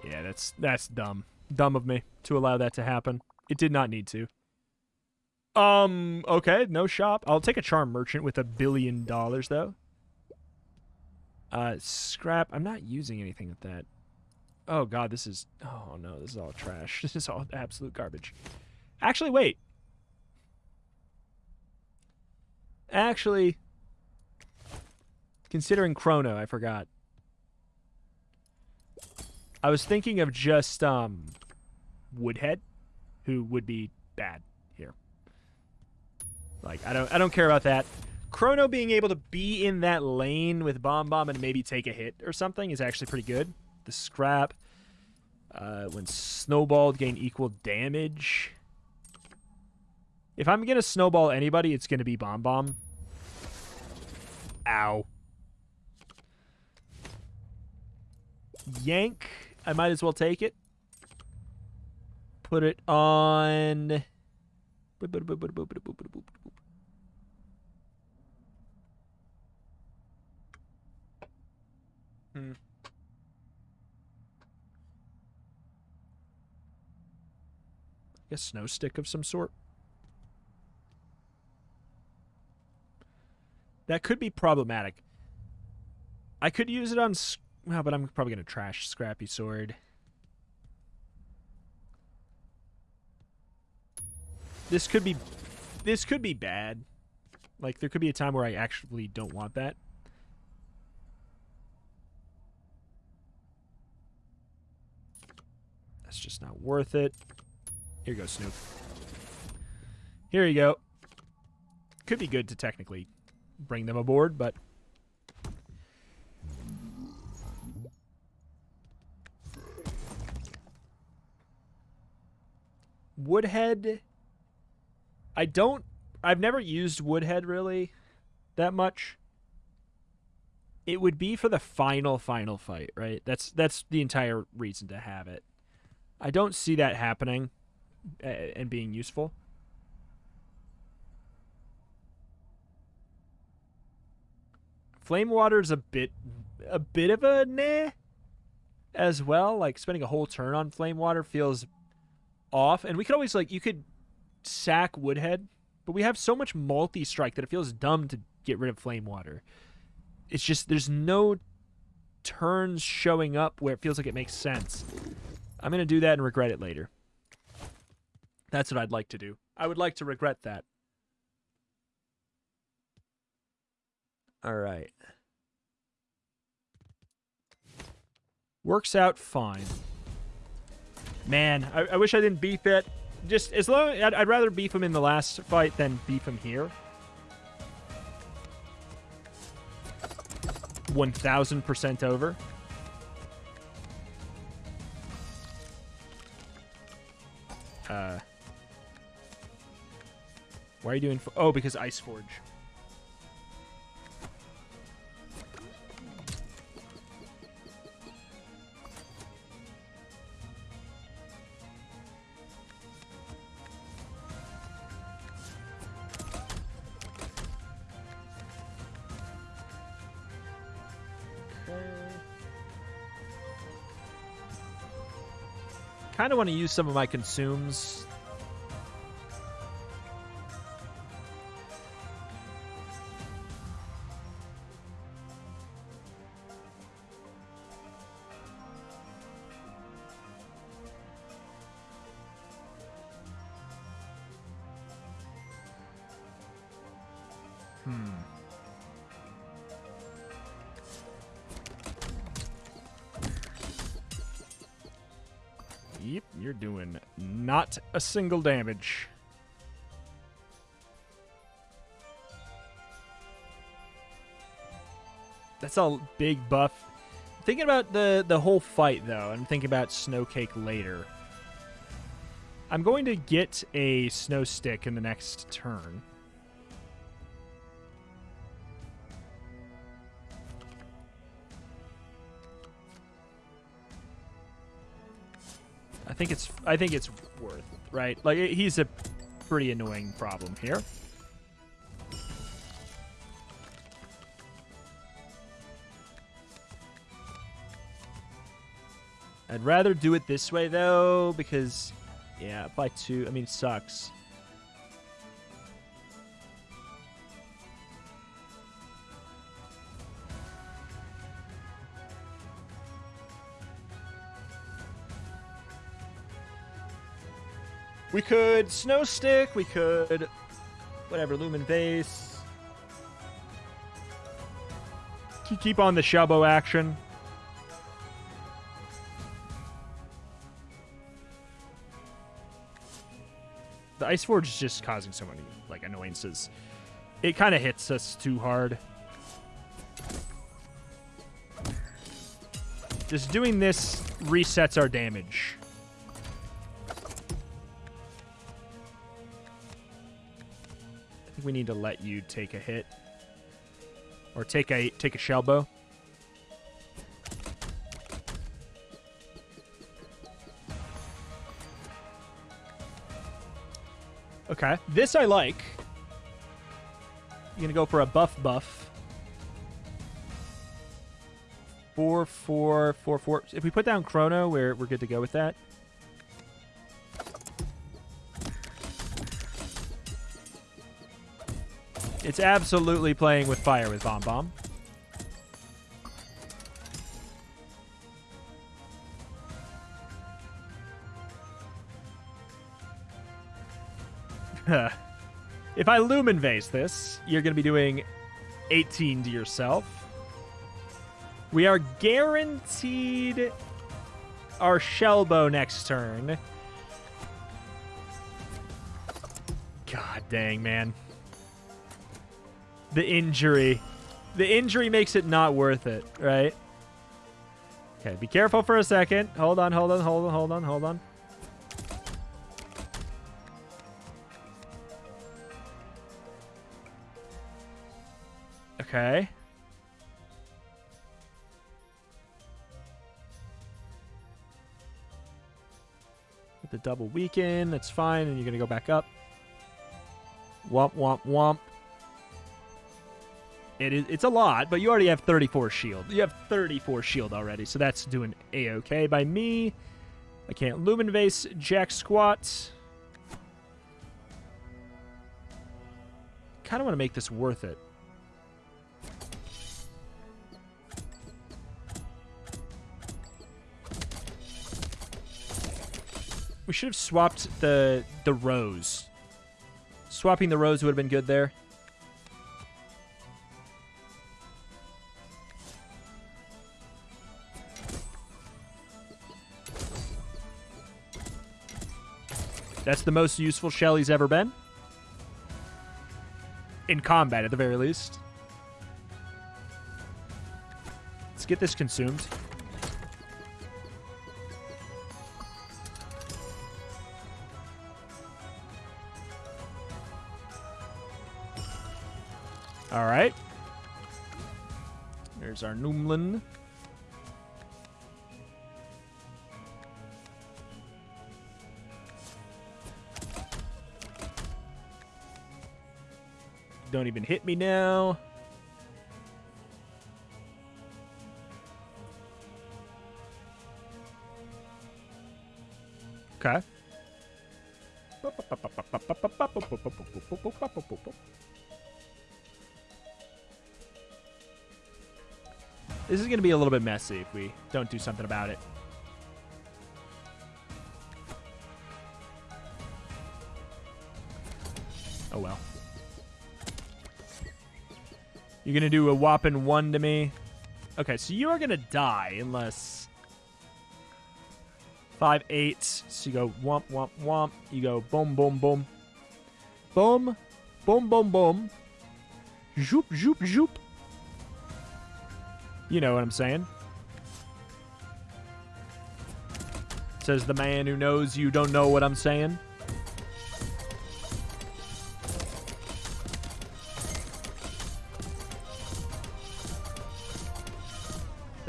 Yeah, that's that's dumb. Dumb of me to allow that to happen. It did not need to. Um, okay, no shop. I'll take a charm merchant with a billion dollars though. Uh scrap. I'm not using anything with that. Oh god, this is oh no, this is all trash. This is all absolute garbage. Actually, wait. Actually, considering Chrono, I forgot. I was thinking of just um Woodhead, who would be bad here. Like I don't I don't care about that. Chrono being able to be in that lane with Bomb Bomb and maybe take a hit or something is actually pretty good. The scrap. Uh, when snowballed, gain equal damage. If I'm going to snowball anybody, it's going to be Bomb Bomb. Ow. Yank. I might as well take it. Put it on... Hmm. A snow stick of some sort. That could be problematic. I could use it on... Well, but I'm probably going to trash Scrappy Sword. This could be... This could be bad. Like, there could be a time where I actually don't want that. That's just not worth it. Here you go, Snoof. Here you go. Could be good to technically bring them aboard, but... Woodhead... I don't... I've never used Woodhead, really, that much. It would be for the final, final fight, right? That's that's the entire reason to have it. I don't see that happening uh, and being useful. Flame water is a bit a bit of a nah as well. Like spending a whole turn on flame water feels off. And we could always like you could sack Woodhead, but we have so much multi strike that it feels dumb to get rid of flame water. It's just there's no turns showing up where it feels like it makes sense. I'm going to do that and regret it later. That's what I'd like to do. I would like to regret that. All right. Works out fine. Man, I, I wish I didn't beef it. Just as long I'd, I'd rather beef him in the last fight than beef him here. 1000% over. Uh, why are you doing... oh, because Ice Forge. Kind of want to use some of my consumes not a single damage. That's a big buff. Thinking about the, the whole fight, though, and thinking about Snowcake later. I'm going to get a snow stick in the next turn. Think it's I think it's worth, right? Like he's a pretty annoying problem here. I'd rather do it this way though because yeah, by 2, I mean it sucks. We could Snow Stick, we could whatever, Lumin Vase. Keep on the Shelbo action. The Ice Forge is just causing so many like annoyances. It kind of hits us too hard. Just doing this resets our damage. We need to let you take a hit. Or take a take a shell bow. Okay. This I like. You're gonna go for a buff buff. Four, four, four, four. If we put down Chrono, we're we're good to go with that. It's absolutely playing with fire with Bomb Bomb. if I Lumin Vase this, you're going to be doing 18 to yourself. We are guaranteed our Shelbo next turn. God dang, man. The injury. The injury makes it not worth it, right? Okay, be careful for a second. Hold on, hold on, hold on, hold on, hold on. Okay. With the double weaken, that's fine, and you're going to go back up. Womp, womp, womp. It is, it's a lot, but you already have 34 shield. You have 34 shield already, so that's doing a-okay by me. I can't Lumin Vase, Jack Squat. Kind of want to make this worth it. We should have swapped the the rose. Swapping the rose would have been good there. That's the most useful Shelly's ever been. In combat, at the very least. Let's get this consumed. All right. There's our Noomlin. Don't even hit me now. Okay. This is going to be a little bit messy if we don't do something about it. You're going to do a whopping one to me. Okay, so you are going to die unless... Five, eight. So you go womp, womp, womp. You go boom, boom, boom. Boom, boom, boom, boom. Zoop, zoop, zoop. You know what I'm saying. Says the man who knows you don't know what I'm saying.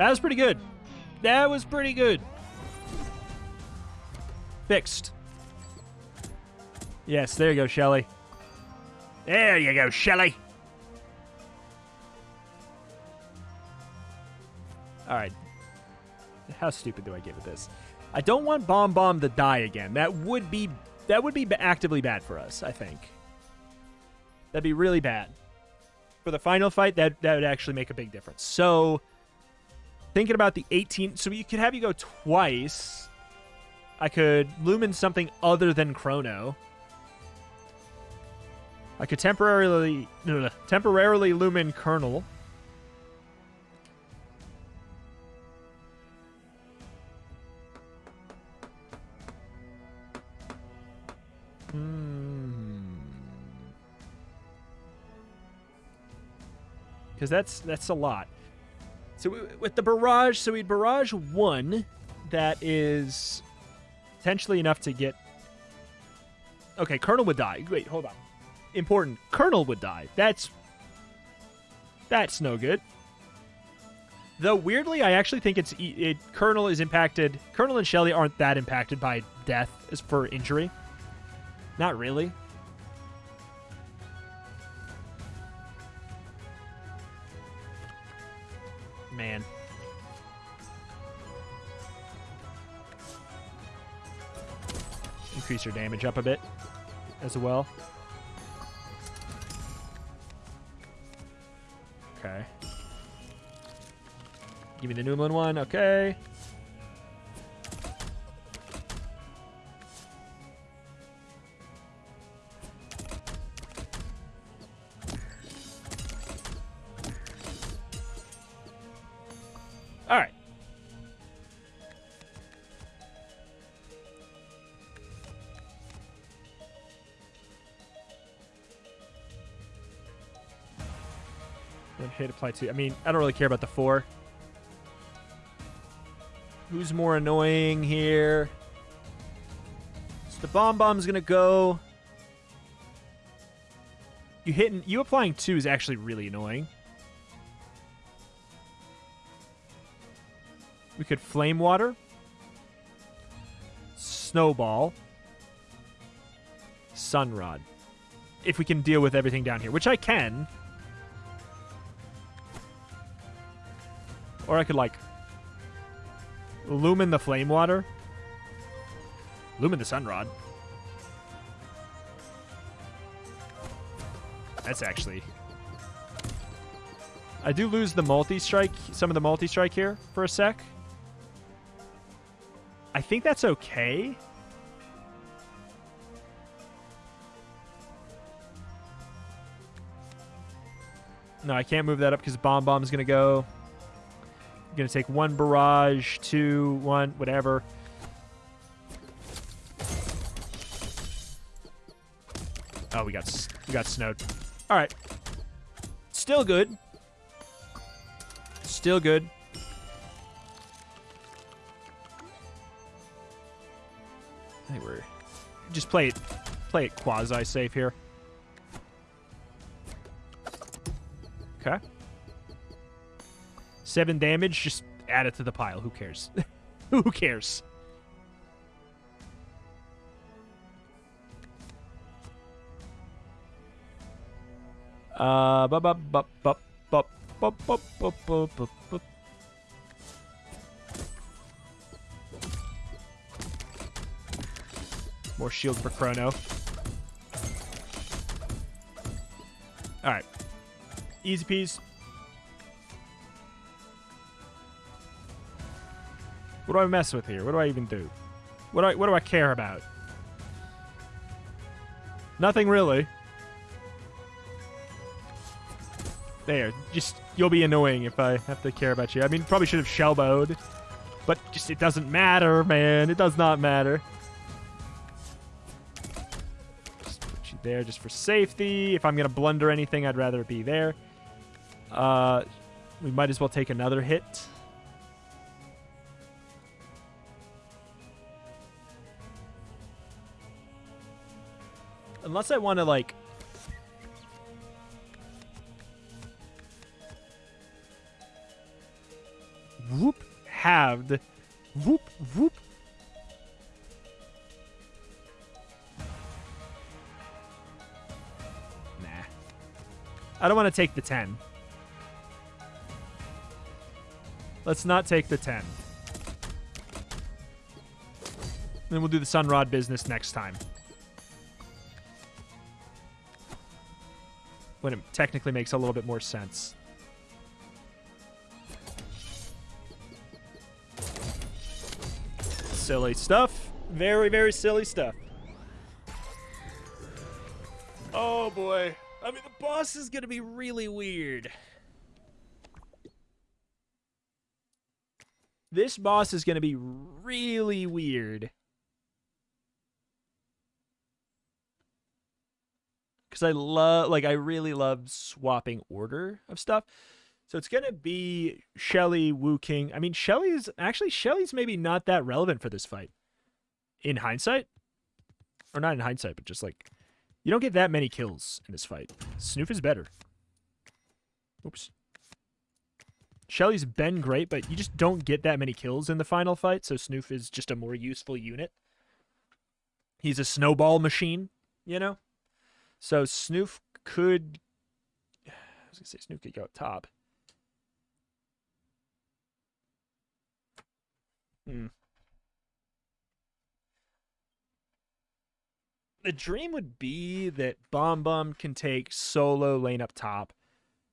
That was pretty good. That was pretty good. Fixed. Yes, there you go, Shelly. There you go, Shelly. All right. How stupid do I get with this? I don't want Bomb Bomb to die again. That would be that would be actively bad for us, I think. That'd be really bad. For the final fight, that that would actually make a big difference. So, thinking about the 18, so you could have you go twice. I could lumin something other than Chrono. I could temporarily temporarily lumin Kernel. Because hmm. that's that's a lot. So with the barrage, so we'd barrage one, that is potentially enough to get. Okay, Colonel would die. Wait, hold on important. Colonel would die. That's that's no good. Though weirdly, I actually think it's it. Kernel is impacted. Colonel and Shelly aren't that impacted by death as for injury. Not really. Man. Increase your damage up a bit as well. Okay. Give me the Noomlin one. Okay. Apply. I mean, I don't really care about the four. Who's more annoying here? So the bomb bomb's gonna go. You hitting you applying two is actually really annoying. We could flame water. Snowball. Sunrod. If we can deal with everything down here, which I can. Or I could, like, lumin the flame water. Lumin the sunrod. That's actually... I do lose the multi-strike, some of the multi-strike here for a sec. I think that's okay. No, I can't move that up because Bomb Bomb is going to go going to take one barrage, two, one, whatever. Oh, we got we got snowed. All right. Still good. Still good. I think we're just play it play it quasi safe here. Okay. Seven damage, just add it to the pile. Who cares? Who cares? Uh. More shield for Chrono. Alright. Easy peas. What do I mess with here? What do I even do? What do I, what do I care about? Nothing really. There. Just, you'll be annoying if I have to care about you. I mean, probably should have shellbowed. But just, it doesn't matter, man. It does not matter. Just put you there just for safety. If I'm going to blunder anything, I'd rather be there. Uh, we might as well take another hit. Unless I want to, like... Whoop. Halved. Whoop, whoop. Nah. I don't want to take the 10. Let's not take the 10. Then we'll do the Sunrod business next time. When it technically makes a little bit more sense. Silly stuff. Very, very silly stuff. Oh boy. I mean, the boss is going to be really weird. This boss is going to be really weird. Because I love, like, I really love swapping order of stuff. So it's going to be Shelly, Wu King. I mean, Shelly's, actually, Shelly's maybe not that relevant for this fight. In hindsight. Or not in hindsight, but just like, you don't get that many kills in this fight. Snoof is better. Oops. Shelly's been great, but you just don't get that many kills in the final fight, so Snoof is just a more useful unit. He's a snowball machine, you know? So Snoof could... I was to say Snoof could go up top. Hmm. The dream would be that Bomb Bomb can take solo lane up top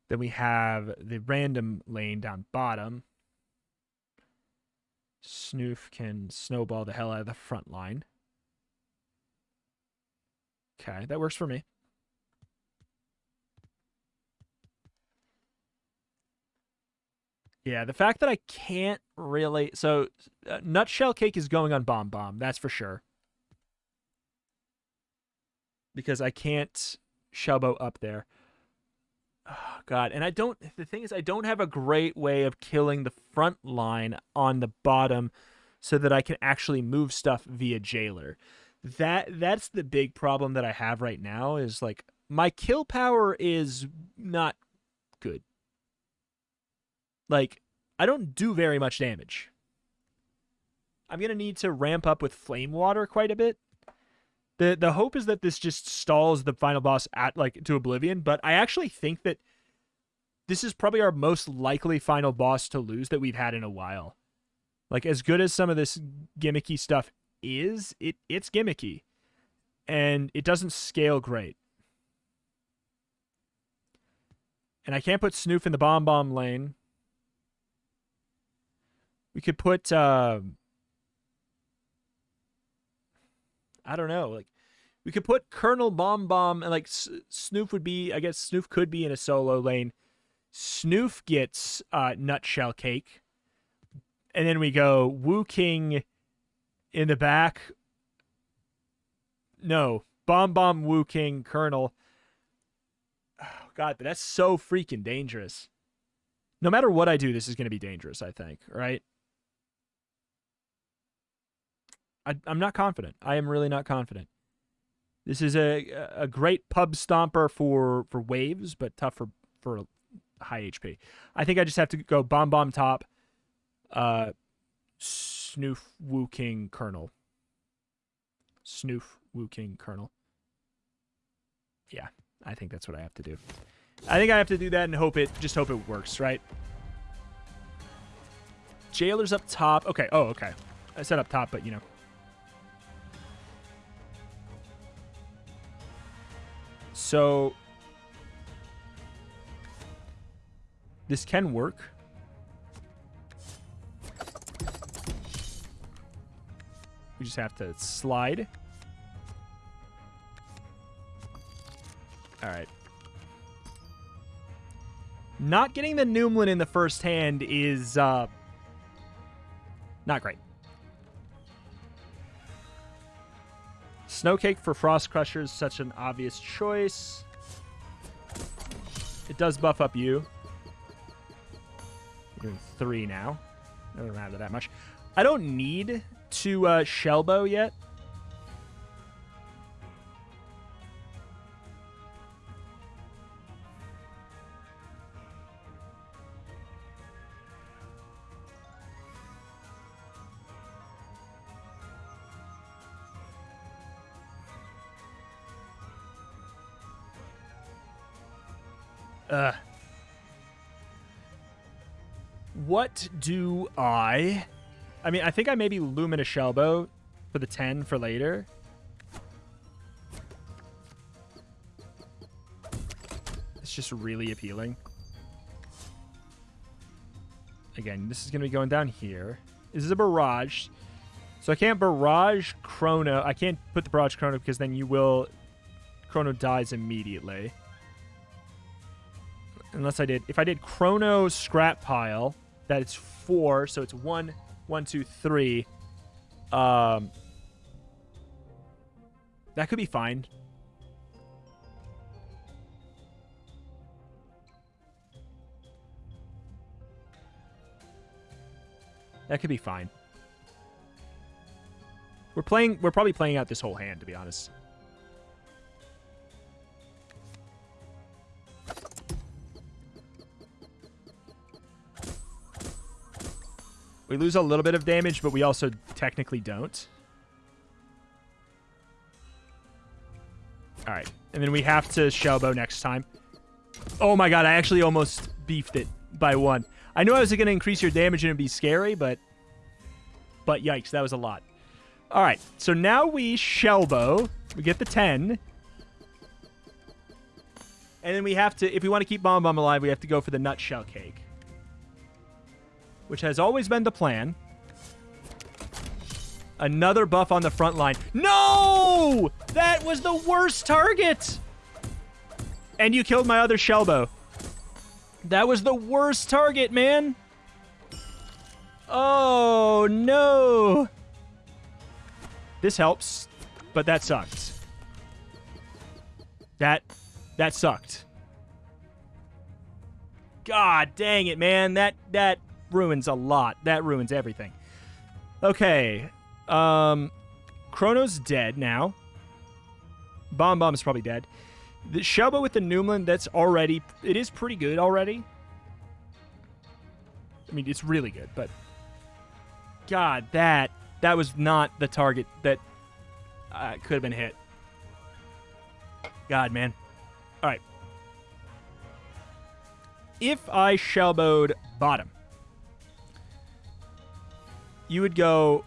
then we have the random lane down bottom. Snoof can snowball the hell out of the front line. Okay, that works for me. Yeah, the fact that I can't really... So, uh, Nutshell Cake is going on Bomb Bomb, that's for sure. Because I can't Shelbo up there. Oh, God, and I don't. The thing is, I don't have a great way of killing the front line on the bottom, so that I can actually move stuff via jailer. That that's the big problem that I have right now. Is like my kill power is not good. Like I don't do very much damage. I'm gonna need to ramp up with flame water quite a bit. The the hope is that this just stalls the final boss at like to oblivion but i actually think that this is probably our most likely final boss to lose that we've had in a while. Like as good as some of this gimmicky stuff is it it's gimmicky. And it doesn't scale great. And i can't put snoof in the bomb bomb lane we could put uh I don't know. Like we could put Colonel Bomb Bomb and like S- Snoof would be. I guess Snoof could be in a solo lane. Snoof gets uh, Nutshell Cake, and then we go Wu King in the back. No, Bomb Bomb Wu King Colonel. Oh, God, but that's so freaking dangerous. No matter what I do, this is going to be dangerous. I think, right? I, I'm not confident. I am really not confident. This is a a great pub stomper for for waves, but tough for for high HP. I think I just have to go bomb bomb top, uh, snoof Wu King Colonel. Snoof Wu King Colonel. Yeah, I think that's what I have to do. I think I have to do that and hope it just hope it works, right? Jailer's up top. Okay. Oh, okay. I said up top, but you know, So this can work. We just have to slide. All right. Not getting the Noomlin in the first hand is uh, not great. Snowcake for Frost Crusher is such an obvious choice. It does buff up you. You're doing three now. Doesn't matter that much. I don't need to uh, Shelbo yet. What do I... I mean, I think I maybe Lumina Shellbow for the 10 for later. It's just really appealing. Again, this is going to be going down here. This is a barrage. So I can't barrage Chrono. I can't put the barrage Chrono because then you will... Chrono dies immediately. Unless I did... If I did Chrono Scrap Pile, that is four. So it's one, one, two, three. Um, that could be fine. That could be fine. We're playing. We're probably playing out this whole hand, to be honest. We lose a little bit of damage, but we also technically don't. All right. And then we have to Shellbow next time. Oh my god, I actually almost beefed it by one. I knew I was going to increase your damage and it'd be scary, but... But yikes, that was a lot. All right, so now we Shellbow. We get the 10. And then we have to, if we want to keep Bomb Bomb alive, we have to go for the Nutshell Cake which has always been the plan. Another buff on the front line. No! That was the worst target! And you killed my other Shellbow. That was the worst target, man. Oh, no. This helps, but that sucked. That, that sucked. God dang it, man. That, that ruins a lot. That ruins everything. Okay. Um, Chrono's dead now. Bomb Bomb's probably dead. The Shellbow with the Noomlin, that's already... It is pretty good already. I mean, it's really good, but... God, that... That was not the target that uh, could have been hit. God, man. All right. If I Shellbowed bottom, you would go,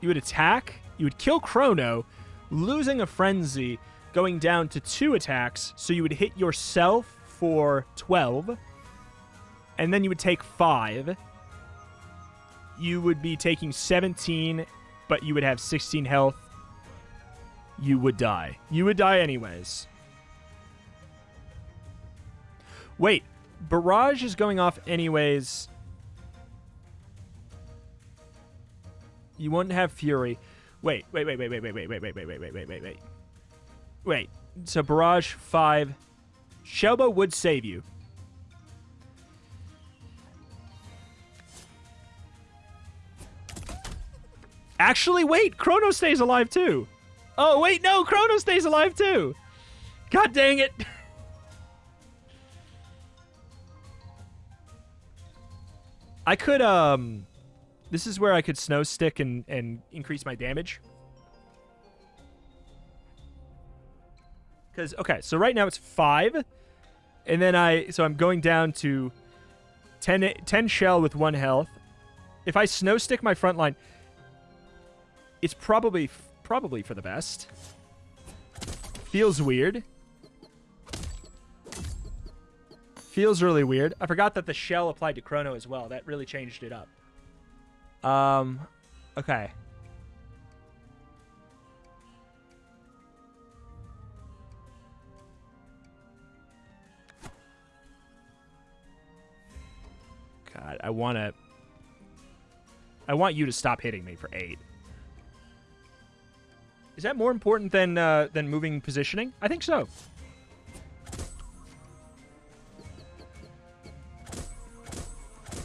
you would attack, you would kill Chrono, losing a frenzy, going down to two attacks. So you would hit yourself for 12, and then you would take five. You would be taking 17, but you would have 16 health. You would die. You would die anyways. Wait, Barrage is going off anyways You wouldn't have Fury. Wait, wait, wait, wait, wait, wait, wait, wait, wait, wait, wait, wait, wait, wait, wait. Wait. So Barrage five. Shellbow would save you. Actually, wait. Chrono stays alive too. Oh, wait, no. Chrono stays alive too. God dang it. I could, um... This is where I could snow stick and, and increase my damage. Because, okay, so right now it's 5. And then I, so I'm going down to 10, 10 shell with 1 health. If I snow stick my front line, it's probably, probably for the best. Feels weird. Feels really weird. I forgot that the shell applied to Chrono as well. That really changed it up. Um, okay. God, I want to... I want you to stop hitting me for eight. Is that more important than uh, than moving positioning? I think so.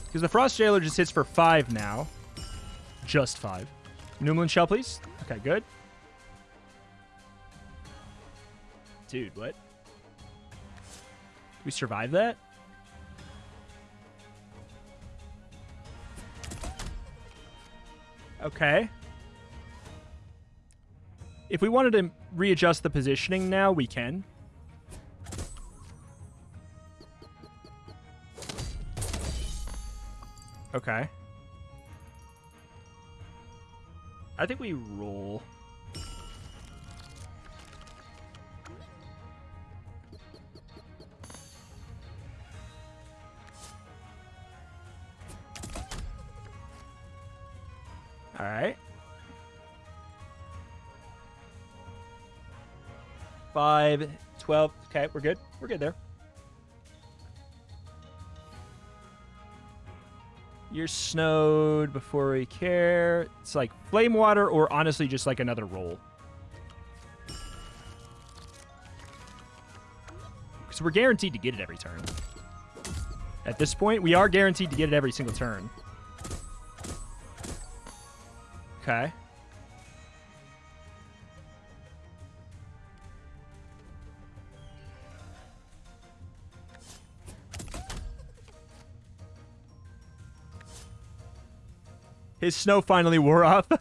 Because the Frost Jailer just hits for five now. Just five. Noomlin Shell, please. Okay, good. Dude, what? We survive that? Okay. If we wanted to readjust the positioning now, we can. Okay. I think we roll. All right. Five, 12. Okay, we're good. We're good there. You're snowed before we care. It's like flame water or honestly just like another roll. Because we're guaranteed to get it every turn. At this point, we are guaranteed to get it every single turn. Okay. His snow finally wore off.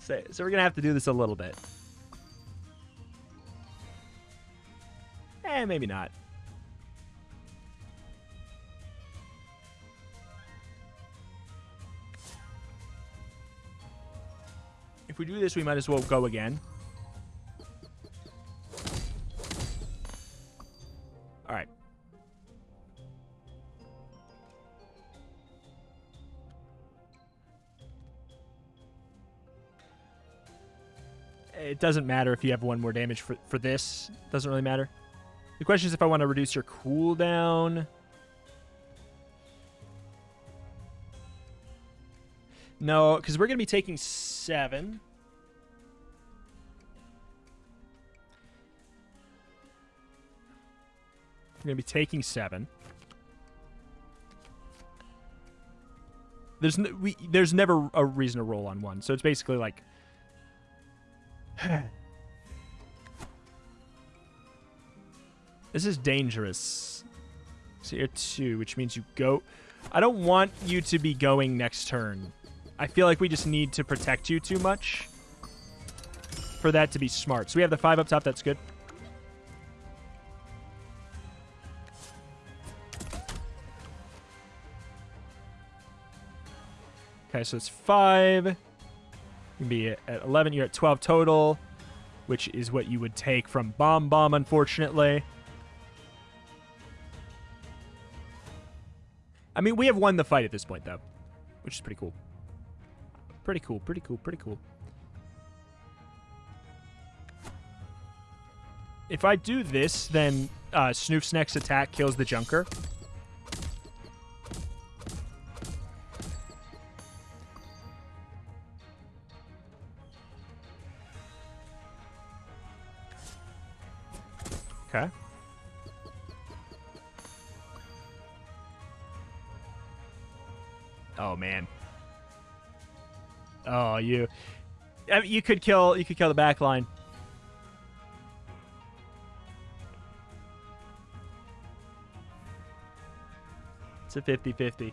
so, so we're going to have to do this a little bit. Eh, maybe not. If we do this, we might as well go again. Doesn't matter if you have one more damage for, for this. doesn't really matter. The question is if I want to reduce your cooldown. No, because we're going to be taking seven. We're going to be taking seven. There's we there's never a reason to roll on one, so it's basically like. this is dangerous. So you're two, which means you go. I don't want you to be going next turn. I feel like we just need to protect you too much for that to be smart. So we have the five up top. That's good. Okay, so it's five. You can be at 11. You're at 12 total, which is what you would take from Bomb Bomb, unfortunately. I mean, we have won the fight at this point, though, which is pretty cool. Pretty cool, pretty cool, pretty cool. If I do this, then uh, Snoof's next attack kills the Junker. Okay. Oh man. Oh, you. I mean, you could kill. You could kill the back line. It's a 50-50.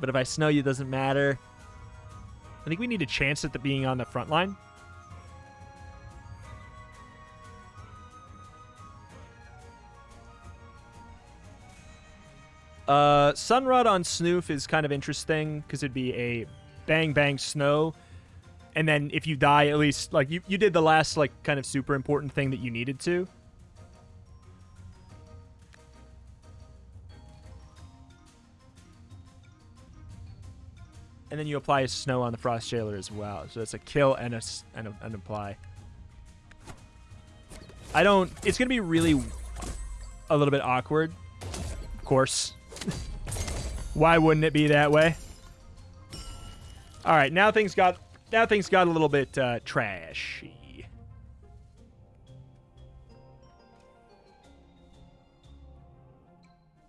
But if I snow you, doesn't matter. I think we need a chance at the being on the front line. Uh, Sunrod on Snoof is kind of interesting because it'd be a bang bang snow. And then if you die at least like you, you did the last like kind of super important thing that you needed to. And then you apply a snow on the frost jailer as well. So it's a kill and a and, a, apply. I don't it's gonna be really a little bit awkward. Of course why wouldn't it be that way all right, now things got now things got a little bit uh, trashy.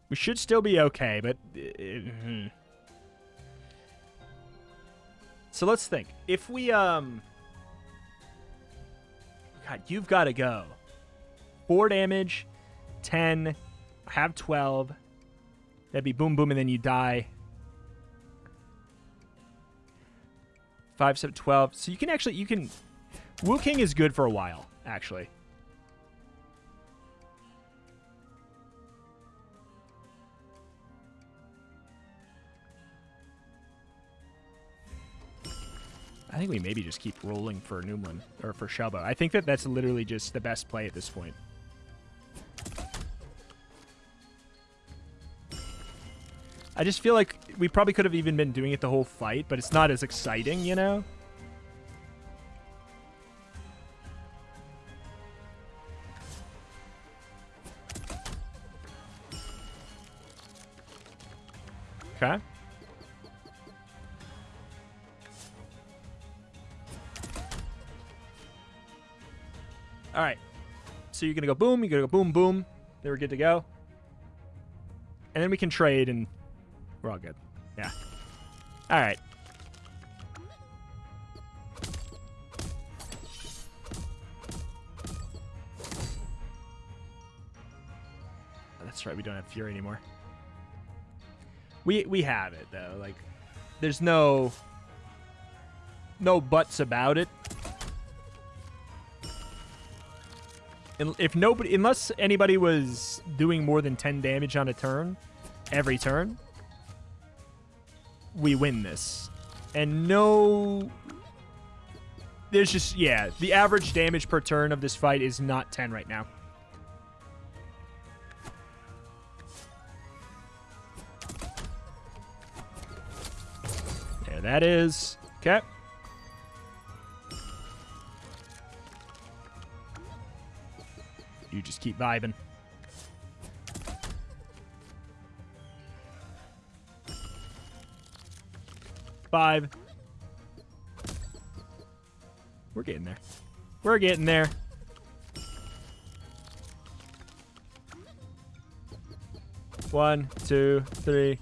We should still be okay, but uh, so let's think. If we um, God, you've got to go. Four damage, ten. I have twelve. That'd be boom, boom, and then you die. 5, 7, 12. So you can actually, you can... Wu King is good for a while, actually. I think we maybe just keep rolling for Noomlin, or for Shelbo. I think that that's literally just the best play at this point. I just feel like we probably could have even been doing it the whole fight, but it's not as exciting, you know? Okay. All right. So you're going to go boom, you're going to go boom, boom. Then we're good to go. And then we can trade and we're all good. Yeah. All right. That's right. We don't have Fury anymore. We we have it though. Like, there's no no buts about it. If nobody, unless anybody was doing more than 10 damage on a turn, every turn, we win this. And no... There's just, yeah, the average damage per turn of this fight is not 10 right now. There that is. Okay. You just keep vibing. Five. We're getting there. We're getting there. One, two, three.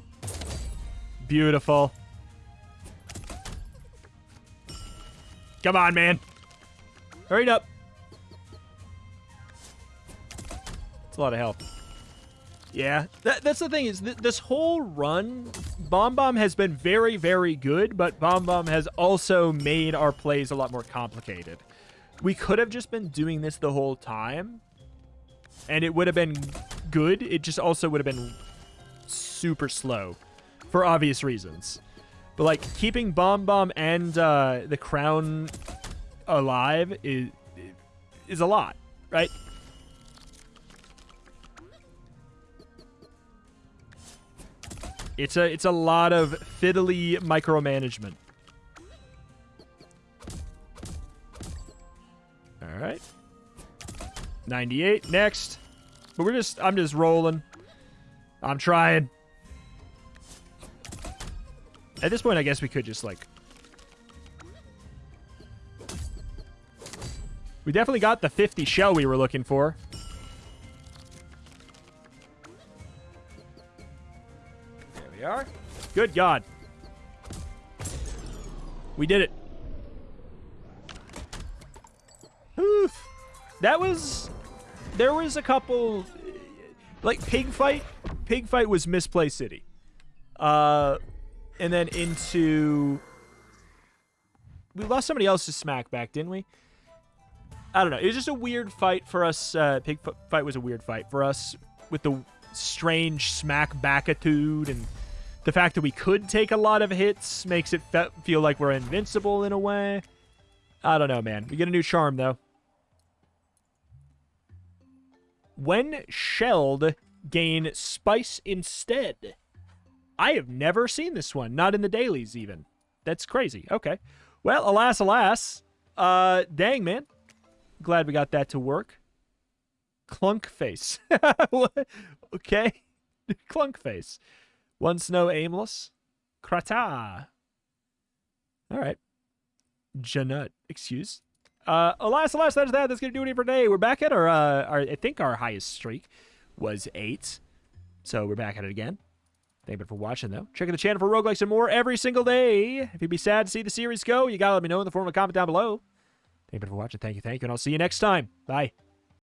Beautiful. Come on, man. Hurry up. It's a lot of health. Yeah, that, that's the thing is th this whole run, Bomb Bomb has been very, very good, but Bomb Bomb has also made our plays a lot more complicated. We could have just been doing this the whole time, and it would have been good. It just also would have been super slow for obvious reasons. But, like, keeping Bomb Bomb and uh, the Crown alive is, is a lot, right? It's a it's a lot of fiddly micromanagement. All right. 98 next. But we're just I'm just rolling. I'm trying. At this point, I guess we could just like We definitely got the 50 shell we were looking for. Are. Good God. We did it. Oof. That was... There was a couple... Like, Pig Fight. Pig Fight was Misplay City. Uh, and then into... We lost somebody else to Smack back, didn't we? I don't know. It was just a weird fight for us. Uh, Pig Fight was a weird fight for us with the strange Smack backitude and the fact that we could take a lot of hits makes it fe feel like we're invincible in a way. I don't know, man. We get a new charm, though. When shelled, gain spice instead. I have never seen this one. Not in the dailies, even. That's crazy. Okay. Well, alas, alas. Uh, dang, man. Glad we got that to work. Clunk face. okay. Clunk face. Once no aimless. Krata. All right. Janut. Excuse. Uh, alas, alas, that is that. That's going to do it for today. We're back at our, uh, our, I think our highest streak was eight. So we're back at it again. Thank you for watching, though. Check out the channel for roguelikes and more every single day. If you'd be sad to see the series go, you got to let me know in the form of a comment down below. Thank you for watching. Thank you, thank you, and I'll see you next time. Bye.